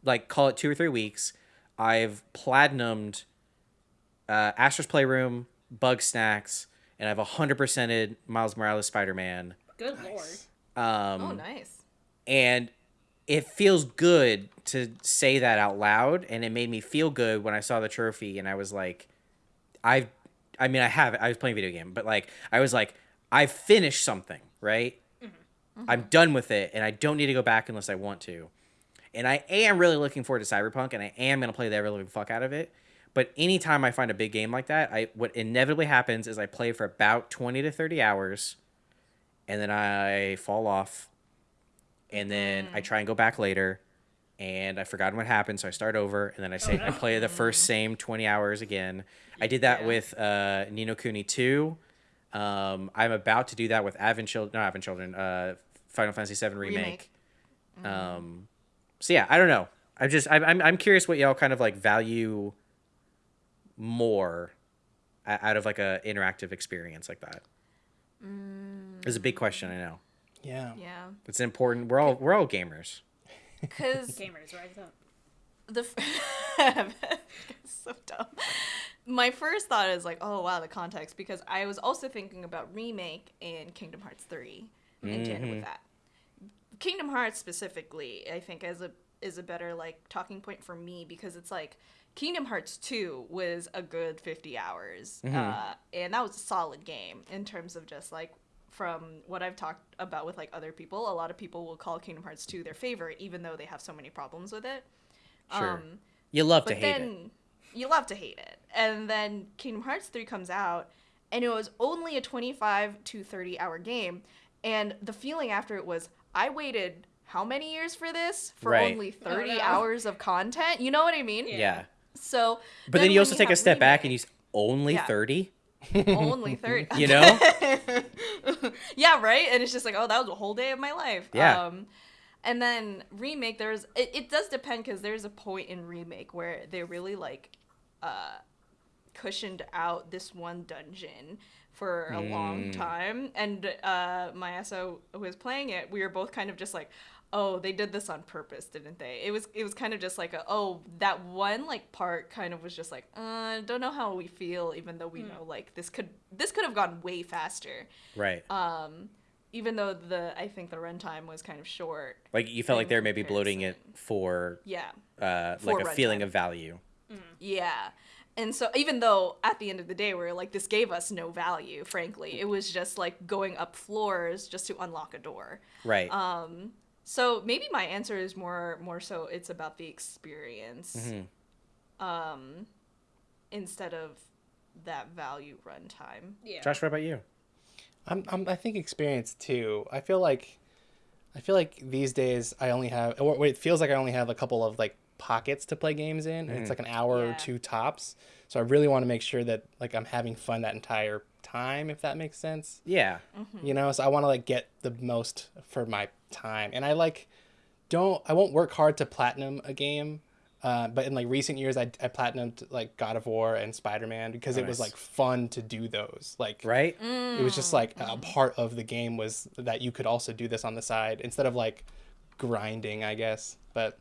[SPEAKER 1] like call it two or three weeks, I've platinumed uh, Astro's Playroom, Bugsnax, and I've hundred percented Miles Morales Spider Man.
[SPEAKER 3] Good lord.
[SPEAKER 1] Um,
[SPEAKER 2] Oh, nice.
[SPEAKER 1] and it feels good to say that out loud and it made me feel good when i saw the trophy and i was like i i mean i have i was playing a video game but like i was like I've finished something right? Mm-hmm. I'm done with it and i don't need to go back unless i want to. And i am really looking forward to cyberpunk and i am going to play the ever living fuck out of it. But anytime i find a big game like that i what inevitably happens is i play for about 20 to 30 hours and then i fall off and then I try and go back later, and I forgotten what happened, so I start over, and then I say I play the first same twenty hours again. I did that
[SPEAKER 2] Yeah.
[SPEAKER 1] with uh, Ni no Kuni two. Um, I'm about to do that with Advent Children, no Advent Children, uh, Final Fantasy Seven remake.
[SPEAKER 2] Remake.
[SPEAKER 1] Um, so yeah, I don't know. I'm just I'm I'm, I'm curious what y'all kind of like value more out of like a interactive experience like that. It's a big question, I know.
[SPEAKER 4] Yeah.
[SPEAKER 2] Yeah.
[SPEAKER 1] It's important. We're all we're all gamers.
[SPEAKER 2] Because
[SPEAKER 3] Gamers, rise up.
[SPEAKER 2] the f- so dumb. My first thought is like, oh wow, the context because I was also thinking about remake and Kingdom Hearts three in tandem with that. Kingdom Hearts specifically, I think as a is a better like talking point for me because it's like Kingdom Hearts two was a good fifty hours, uh, and that was a solid game in terms of just like from what I've talked about with like other people. A lot of people will call Kingdom Hearts two their favorite, even though they have so many problems with it.
[SPEAKER 1] Sure.
[SPEAKER 2] Um,
[SPEAKER 1] You love to hate
[SPEAKER 2] then
[SPEAKER 1] it.
[SPEAKER 2] you love to hate it. And then Kingdom Hearts 3 comes out and it was only a 25 to 30 hour game and the feeling after it was I waited how many years for this for
[SPEAKER 1] Right.
[SPEAKER 2] only 30
[SPEAKER 3] Oh, no.
[SPEAKER 2] hours of content? You know what I mean?
[SPEAKER 1] Yeah.
[SPEAKER 2] So
[SPEAKER 1] But then, you
[SPEAKER 2] when
[SPEAKER 1] also take a
[SPEAKER 2] have
[SPEAKER 1] step back and you
[SPEAKER 2] remake-
[SPEAKER 1] s- only
[SPEAKER 2] Yeah.
[SPEAKER 1] 30?
[SPEAKER 2] only 30.
[SPEAKER 1] You know?
[SPEAKER 2] yeah, right? And it's just like, oh, that was a whole day of my life.
[SPEAKER 1] Yeah.
[SPEAKER 2] Um, and then remake, there's it, it does depend because there's a point in remake where they really like uh cushioned out this one dungeon for a long
[SPEAKER 1] Mm.
[SPEAKER 2] time. And uh Mayasa was playing it, we were both kind of just like, oh, they did this on purpose, didn't they? It was it was kind of just like a, oh, that one like part kind of was just like, uh, don't know how we feel, even though we know like this could this could have gone way faster.
[SPEAKER 1] Right.
[SPEAKER 2] um even though the i think the runtime was kind of short.
[SPEAKER 1] Like you felt like
[SPEAKER 2] in
[SPEAKER 1] they were maybe bloating it for
[SPEAKER 2] yeah.
[SPEAKER 1] uh,
[SPEAKER 2] For
[SPEAKER 1] like a feeling of value.
[SPEAKER 2] yeah. And so even though at the end of the day we are like this gave us no value frankly. It was just like going up floors just to unlock a door.
[SPEAKER 1] Right.
[SPEAKER 2] um so maybe my answer is more more so it's about the experience
[SPEAKER 1] Mhm.
[SPEAKER 2] um instead of that value runtime
[SPEAKER 3] Yeah.
[SPEAKER 1] Josh, what about you?
[SPEAKER 4] I'm, I'm I think experience too. I feel like I feel like these days I only have or it feels like I only have a couple of like pockets to play games in and it's like an hour or two tops. So I really want to make sure that like I'm having fun that entire time if that makes sense.
[SPEAKER 1] Yeah. Mm-hmm.
[SPEAKER 4] You know, so I want to like get the most for my time. And I like don't I won't work hard to platinum a game. Uh, but in like recent years, I, I platinumed like God of War and Spider Man because oh, it was
[SPEAKER 1] Nice.
[SPEAKER 4] like fun to do those. Like
[SPEAKER 1] Right? Mm.
[SPEAKER 4] it was just like a mm-hmm. part of the game was that you could also do this on the side instead of like grinding i guess but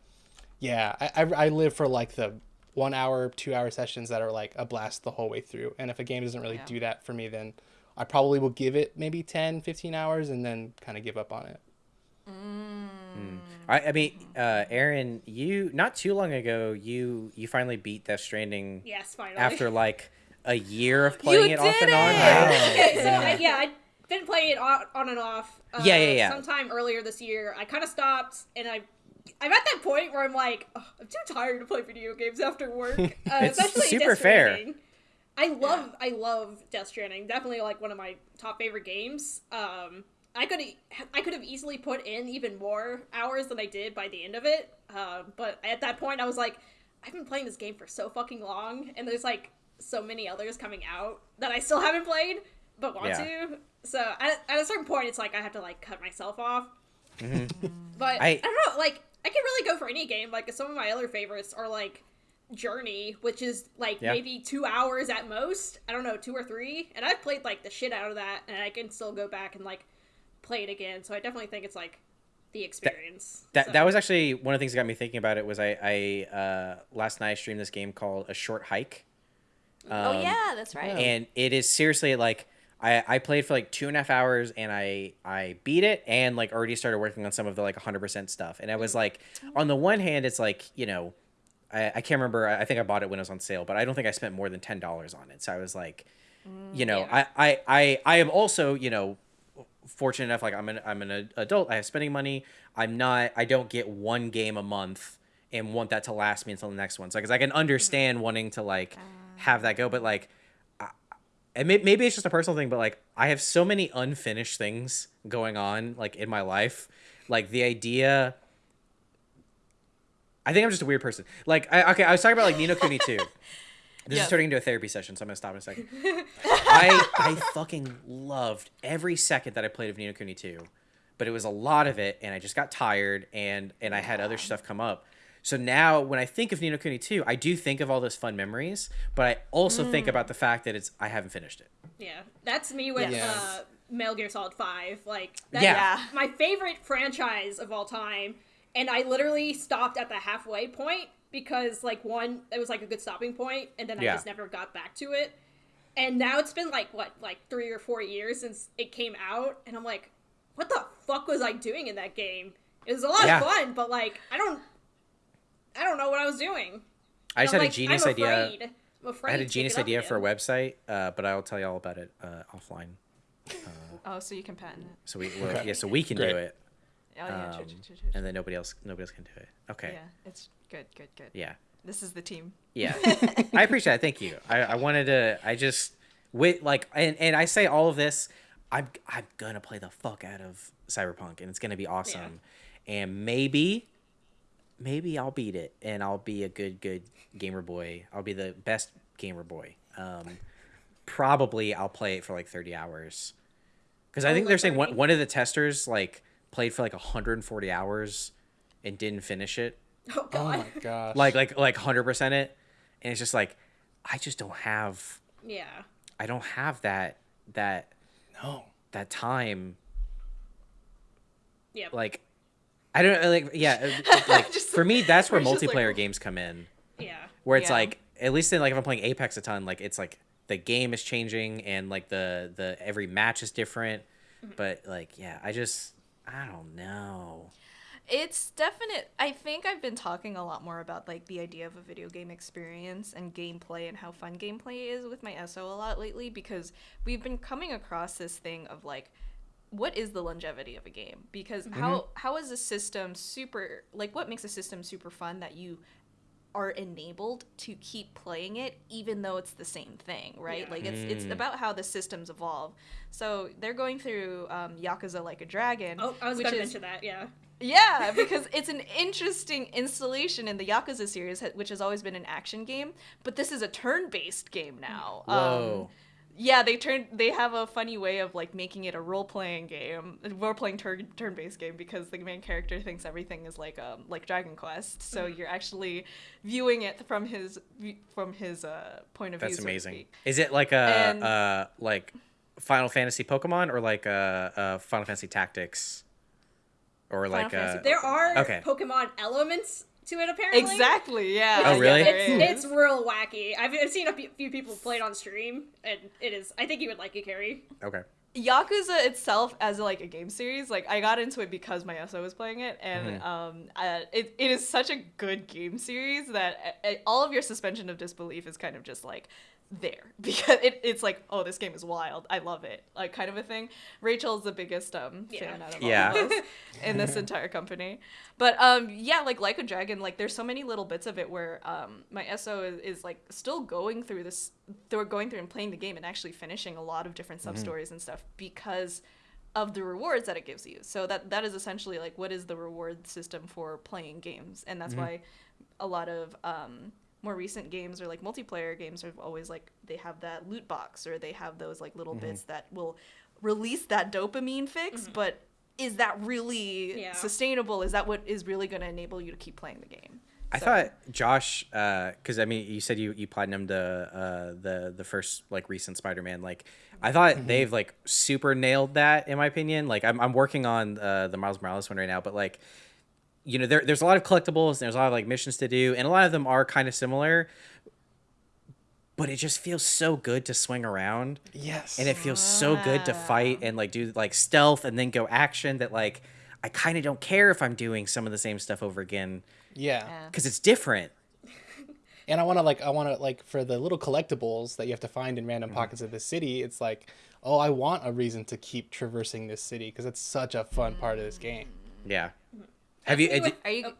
[SPEAKER 4] yeah i, I, I live for like the one hour two hour sessions that are like a blast the whole way through and if a game doesn't really
[SPEAKER 2] Yeah.
[SPEAKER 4] do that for me then i probably will give it maybe 10 15 hours and then kind of give up on it
[SPEAKER 1] I, I mean, uh, Aaron, you not too long ago, you you finally beat Death Stranding
[SPEAKER 3] Yes, finally.
[SPEAKER 1] after like a year of playing
[SPEAKER 2] You
[SPEAKER 1] it off and
[SPEAKER 2] did
[SPEAKER 1] on.
[SPEAKER 2] it!
[SPEAKER 1] Right?
[SPEAKER 3] okay, so I, yeah, I been playing it on, on and off. Uh,
[SPEAKER 1] Yeah, yeah, yeah.
[SPEAKER 3] Sometime earlier this year, I kind of stopped, and I. I'm at that point where I'm like, "Ugh, I'm too tired to play video games after work. Uh,
[SPEAKER 1] It's
[SPEAKER 3] especially
[SPEAKER 1] super
[SPEAKER 3] Death
[SPEAKER 1] fair.
[SPEAKER 3] Stranding. I love, I love Death Stranding. Definitely like one of my top favorite games. Um, I could, I could have easily put in even more hours than I did by the end of it. Uh, but at that point, I was like, I've been playing this game for so fucking long, and there's like so many others coming out that I still haven't played but want
[SPEAKER 1] Yeah.
[SPEAKER 3] to. So at, at a certain point, it's like I have to like cut myself off. But
[SPEAKER 1] I-
[SPEAKER 3] I, don't know, like I can really go for any game. Like some of my other favorites are like Journey, which is like
[SPEAKER 1] Yeah.
[SPEAKER 3] maybe two hours at most. I don't know, two or three. And I've played like the shit out of that, and I can still go back and like play it again. So I definitely think it's like the experience.
[SPEAKER 1] That
[SPEAKER 3] So-
[SPEAKER 1] that was actually one of the things that got me thinking about it. Was I I uh, last night I streamed this game called A Short Hike.
[SPEAKER 2] oh
[SPEAKER 1] Um,
[SPEAKER 2] yeah that's right
[SPEAKER 1] and it is seriously like I, I played for like two and a half hours and I I beat it and like already started working on some of the like 100% stuff. And I was like on the one hand it's like you know I, I can't remember I think I bought it when it was on sale but I don't think I spent more than ten dollars on it. So I was like mm, you know
[SPEAKER 3] Yeah.
[SPEAKER 1] I, I I I am also you know fortunate enough like I'm an I'm an adult I have spending money. I'm not I don't get one game a month and want that to last me until the next one. So because I can mm-hmm. understand wanting to like uh. have that go but like and may- maybe it's just a personal thing but like I have so many unfinished things going on like in my life like the idea I think I'm just a weird person like I okay I was talking about like Ni no Kuni 2 this
[SPEAKER 2] Yeah.
[SPEAKER 1] is turning into a therapy session, so I'm gonna stop in a second. I I fucking loved every second that I played of Ni no Kuni 2, but it was a lot of it, and I just got tired, and and I had other stuff come up. So now, when I think of Ni no Kuni 2, I do think of all those fun memories, but I also think about the fact that it's I haven't finished it.
[SPEAKER 3] Yeah, that's me with
[SPEAKER 4] Yeah.
[SPEAKER 3] uh, Metal Gear Solid Five. Like, that's
[SPEAKER 1] Yeah.
[SPEAKER 3] my favorite franchise of all time, and I literally stopped at the halfway point because, like, one, it was like a good stopping point, and then I
[SPEAKER 1] Yeah.
[SPEAKER 3] just never got back to it. And now it's been like what, like three or four years since it came out, and I'm like, what the fuck was I doing in that game? It was a lot
[SPEAKER 1] Yeah.
[SPEAKER 3] of fun, but like, I don't, I don't know what I was doing.
[SPEAKER 1] I just
[SPEAKER 3] I'm
[SPEAKER 1] had
[SPEAKER 3] like,
[SPEAKER 1] a genius
[SPEAKER 3] I'm
[SPEAKER 1] idea.
[SPEAKER 3] I'm afraid
[SPEAKER 1] I had a genius idea for a website, uh, but I'll tell you all about it uh, offline.
[SPEAKER 2] oh so you can patent it
[SPEAKER 1] So we well, yeah, so we can do it,
[SPEAKER 2] oh yeah
[SPEAKER 1] um,
[SPEAKER 2] true, true, true, true,
[SPEAKER 1] and then nobody else nobody else can do it. Okay.
[SPEAKER 2] yeah it's good good good
[SPEAKER 1] yeah.
[SPEAKER 2] this is the team
[SPEAKER 1] Yeah, I appreciate it. Thank you. I, I wanted to. I just with like, and, and I say all of this. I'm I'm gonna play the fuck out of Cyberpunk, and it's gonna be awesome. And maybe, maybe I'll beat it, and I'll be a good good gamer boy. I'll be the best gamer boy. Um, probably I'll play it for like 30 hours. Because I
[SPEAKER 3] Oh,
[SPEAKER 1] think they're saying one, one of the testers like played for like 140 hours and didn't finish it.
[SPEAKER 3] Oh
[SPEAKER 4] Oh
[SPEAKER 3] god.
[SPEAKER 4] my gosh.
[SPEAKER 1] Like like like 100% it. And it's just like I just don't have
[SPEAKER 3] yeah.
[SPEAKER 1] I don't have that that
[SPEAKER 4] no.
[SPEAKER 1] that time
[SPEAKER 3] Yeah.
[SPEAKER 1] like I don't like yeah uh, like
[SPEAKER 2] Just-
[SPEAKER 1] for me that's where
[SPEAKER 2] we're like-
[SPEAKER 1] multiplayer games come in
[SPEAKER 3] yeah.
[SPEAKER 1] where it's
[SPEAKER 2] Yeah.
[SPEAKER 1] like at least in like if I'm playing Apex a ton like it's like the game is changing and like the the every match is different
[SPEAKER 2] Mm-hmm.
[SPEAKER 1] but like yeah I just I don't know
[SPEAKER 2] It's definite. I think I've been talking a lot more about like the idea of a video game experience and gameplay and how fun gameplay is with my SO a lot lately because we've been coming across this thing of like what is the longevity of a game? Because how how is a system super like what makes a system super fun that you are enabled to keep playing it even though it's the same thing, right?
[SPEAKER 3] Yeah.
[SPEAKER 2] Like it's it's
[SPEAKER 1] Mm.
[SPEAKER 2] about how the systems evolve. So they're going through um, Yakuza Like a Dragon.
[SPEAKER 3] Oh, I was gonna mention that. Yeah.
[SPEAKER 2] yeah, because it's an interesting installation in the Yakuza series, which has always been an action game, but this is a turn-based game now.
[SPEAKER 1] Whoa.
[SPEAKER 2] Um, yeah, they turn they have a funny way of like making it a role-playing game, a role-playing turn turn-based game because the main character thinks everything is like um like Dragon Quest, so
[SPEAKER 1] Mm.
[SPEAKER 2] you're actually viewing it from his from his uh point of view.
[SPEAKER 1] that's amazing is it like a
[SPEAKER 2] And-
[SPEAKER 1] uh like Final Fantasy Pokemon or like a, uh Final Fantasy Tactics or
[SPEAKER 2] Final
[SPEAKER 1] like
[SPEAKER 2] Fantasy
[SPEAKER 1] a
[SPEAKER 3] There are
[SPEAKER 1] Okay.
[SPEAKER 3] Pokemon elements to it apparently.
[SPEAKER 2] Exactly. Yeah.
[SPEAKER 1] Oh, really?
[SPEAKER 3] It's,
[SPEAKER 2] is.
[SPEAKER 3] it's real wacky. I've, I've seen a few few people play it on stream, and it is. I think you would like it, Kerry.
[SPEAKER 1] okay
[SPEAKER 2] Yakuza itself as like a game series, like I got into it because my SO was playing it, and
[SPEAKER 1] Mhm.
[SPEAKER 2] um, uh, it, it is such a good game series that uh, all of your suspension of disbelief is kind of just like there because it, it's like oh this game is wild I love it like kind of a thing. Rachel's the biggest um
[SPEAKER 3] Yeah.
[SPEAKER 2] fan out of
[SPEAKER 1] Yeah.
[SPEAKER 2] all of us in this entire company, but um yeah like like a dragon like there's so many little bits of it where um my SO is, is like still going through this they're going through and playing the game and actually finishing a lot of different sub stories and stuff because of the rewards that it gives you. So that that is essentially like what is the reward system for playing games, and that's why a lot of um, more recent games or like multiplayer games are always like they have that loot box or they have those like little bits that will release that dopamine fix, but is that really
[SPEAKER 3] Yeah.
[SPEAKER 2] sustainable? Is that what is really going to enable you to keep playing the game?
[SPEAKER 1] I
[SPEAKER 2] So-
[SPEAKER 1] thought Josh, because I mean, you said you you platinumed the uh, the the first like recent Spider-Man. Like, I thought they've like super nailed that in my opinion. Like, I'm I'm working on uh, the Miles Morales one right now, but like, you know, there there's a lot of collectibles and there's a lot of like missions to do, and a lot of them are kind of similar. But it just feels so good to swing around,
[SPEAKER 4] Yes.
[SPEAKER 1] and it feels so good to fight and like do like stealth and then go action. That like, I kind of don't care if I'm doing some of the same stuff over again
[SPEAKER 4] yeah.
[SPEAKER 2] Yeah.
[SPEAKER 1] because it's different.
[SPEAKER 4] And I want to like I want to like for the little collectibles that you have to find in random
[SPEAKER 1] Mm-hmm.
[SPEAKER 4] pockets of the city. It's like, oh, I want a reason to keep traversing this city because it's such a fun part of this game.
[SPEAKER 1] Yeah. Have you?
[SPEAKER 3] That's me with-
[SPEAKER 2] Are you?
[SPEAKER 3] oh,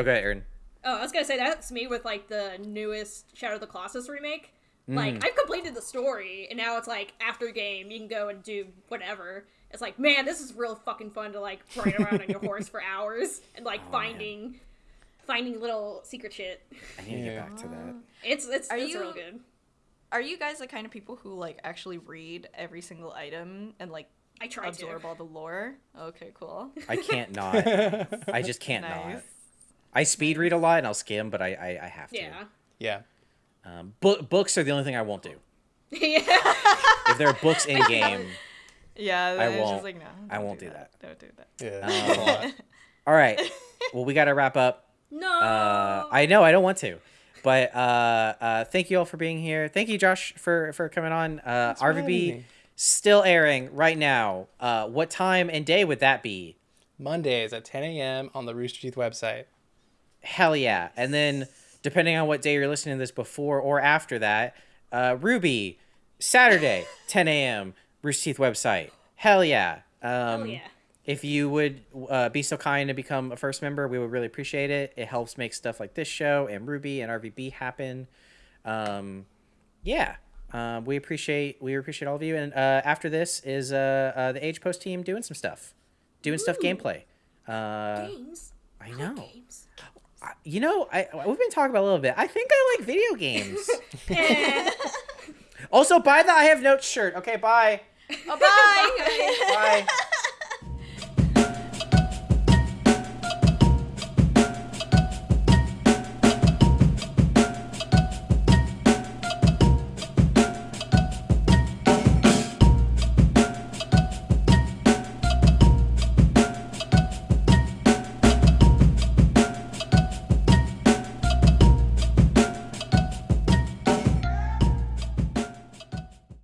[SPEAKER 1] Okay, Aaron.
[SPEAKER 3] oh, I was gonna say that's me with like the newest Shadow of the Colossus remake.
[SPEAKER 1] Mm.
[SPEAKER 3] Like I've completed the story, and now it's like after game you can go and do whatever. It's like, man, this is real fucking fun to like ride around on your horse for hours and like
[SPEAKER 1] Oh,
[SPEAKER 3] finding finding little secret shit.
[SPEAKER 1] I need to get back to that.
[SPEAKER 3] It's it's
[SPEAKER 2] Are
[SPEAKER 3] it's
[SPEAKER 2] you-
[SPEAKER 3] real good.
[SPEAKER 2] Are you guys the kind of people who like actually read every single item and like
[SPEAKER 3] I tried to
[SPEAKER 2] absorb
[SPEAKER 3] to.
[SPEAKER 2] all the lore? Okay, cool.
[SPEAKER 1] I can't not. I just can't not. I speed read a lot and I'll skim, but I I, I have to.
[SPEAKER 3] Yeah.
[SPEAKER 4] Yeah.
[SPEAKER 1] Um, book books are the only thing I won't do.
[SPEAKER 3] yeah.
[SPEAKER 1] If there are books in game,
[SPEAKER 2] Yeah,
[SPEAKER 1] I won't-
[SPEAKER 2] just like no.
[SPEAKER 1] I
[SPEAKER 2] don't
[SPEAKER 1] won't do that.
[SPEAKER 2] Don't do that.
[SPEAKER 4] Yeah.
[SPEAKER 1] Um,
[SPEAKER 4] that's a lot.
[SPEAKER 1] all right. Well, we got to wrap up.
[SPEAKER 3] No.
[SPEAKER 1] Uh, I know I don't want to, but uh, uh, thank you all for being here. Thank you, Josh, for for coming on. Uh,
[SPEAKER 4] for
[SPEAKER 1] RVB
[SPEAKER 4] me.
[SPEAKER 1] Still airing right now. Uh, what time and day would that be?
[SPEAKER 4] Mondays at 10 a.m. on the Rooster Teeth website.
[SPEAKER 1] Hell yeah. And then depending on what day you're listening to this before or after that, uh, RWBY, Saturday, 10 a.m., Rooster Teeth website. Hell yeah. Um,
[SPEAKER 3] Hell yeah.
[SPEAKER 1] If you would uh, be so kind to become a first member, we would really appreciate it. It helps make stuff like this show and RWBY and RVB happen. Um, yeah. Um, we appreciate we appreciate all of you. And uh, after this is uh, uh, the Age Post team doing some stuff, doing stuff gameplay. Uh,
[SPEAKER 3] games.
[SPEAKER 1] I
[SPEAKER 3] Good
[SPEAKER 1] know.
[SPEAKER 3] Games.
[SPEAKER 1] You know, I we've been talking about it a little bit. I think I like video games. Also, buy the I have notes shirt. Okay, bye.
[SPEAKER 2] Oh, bye.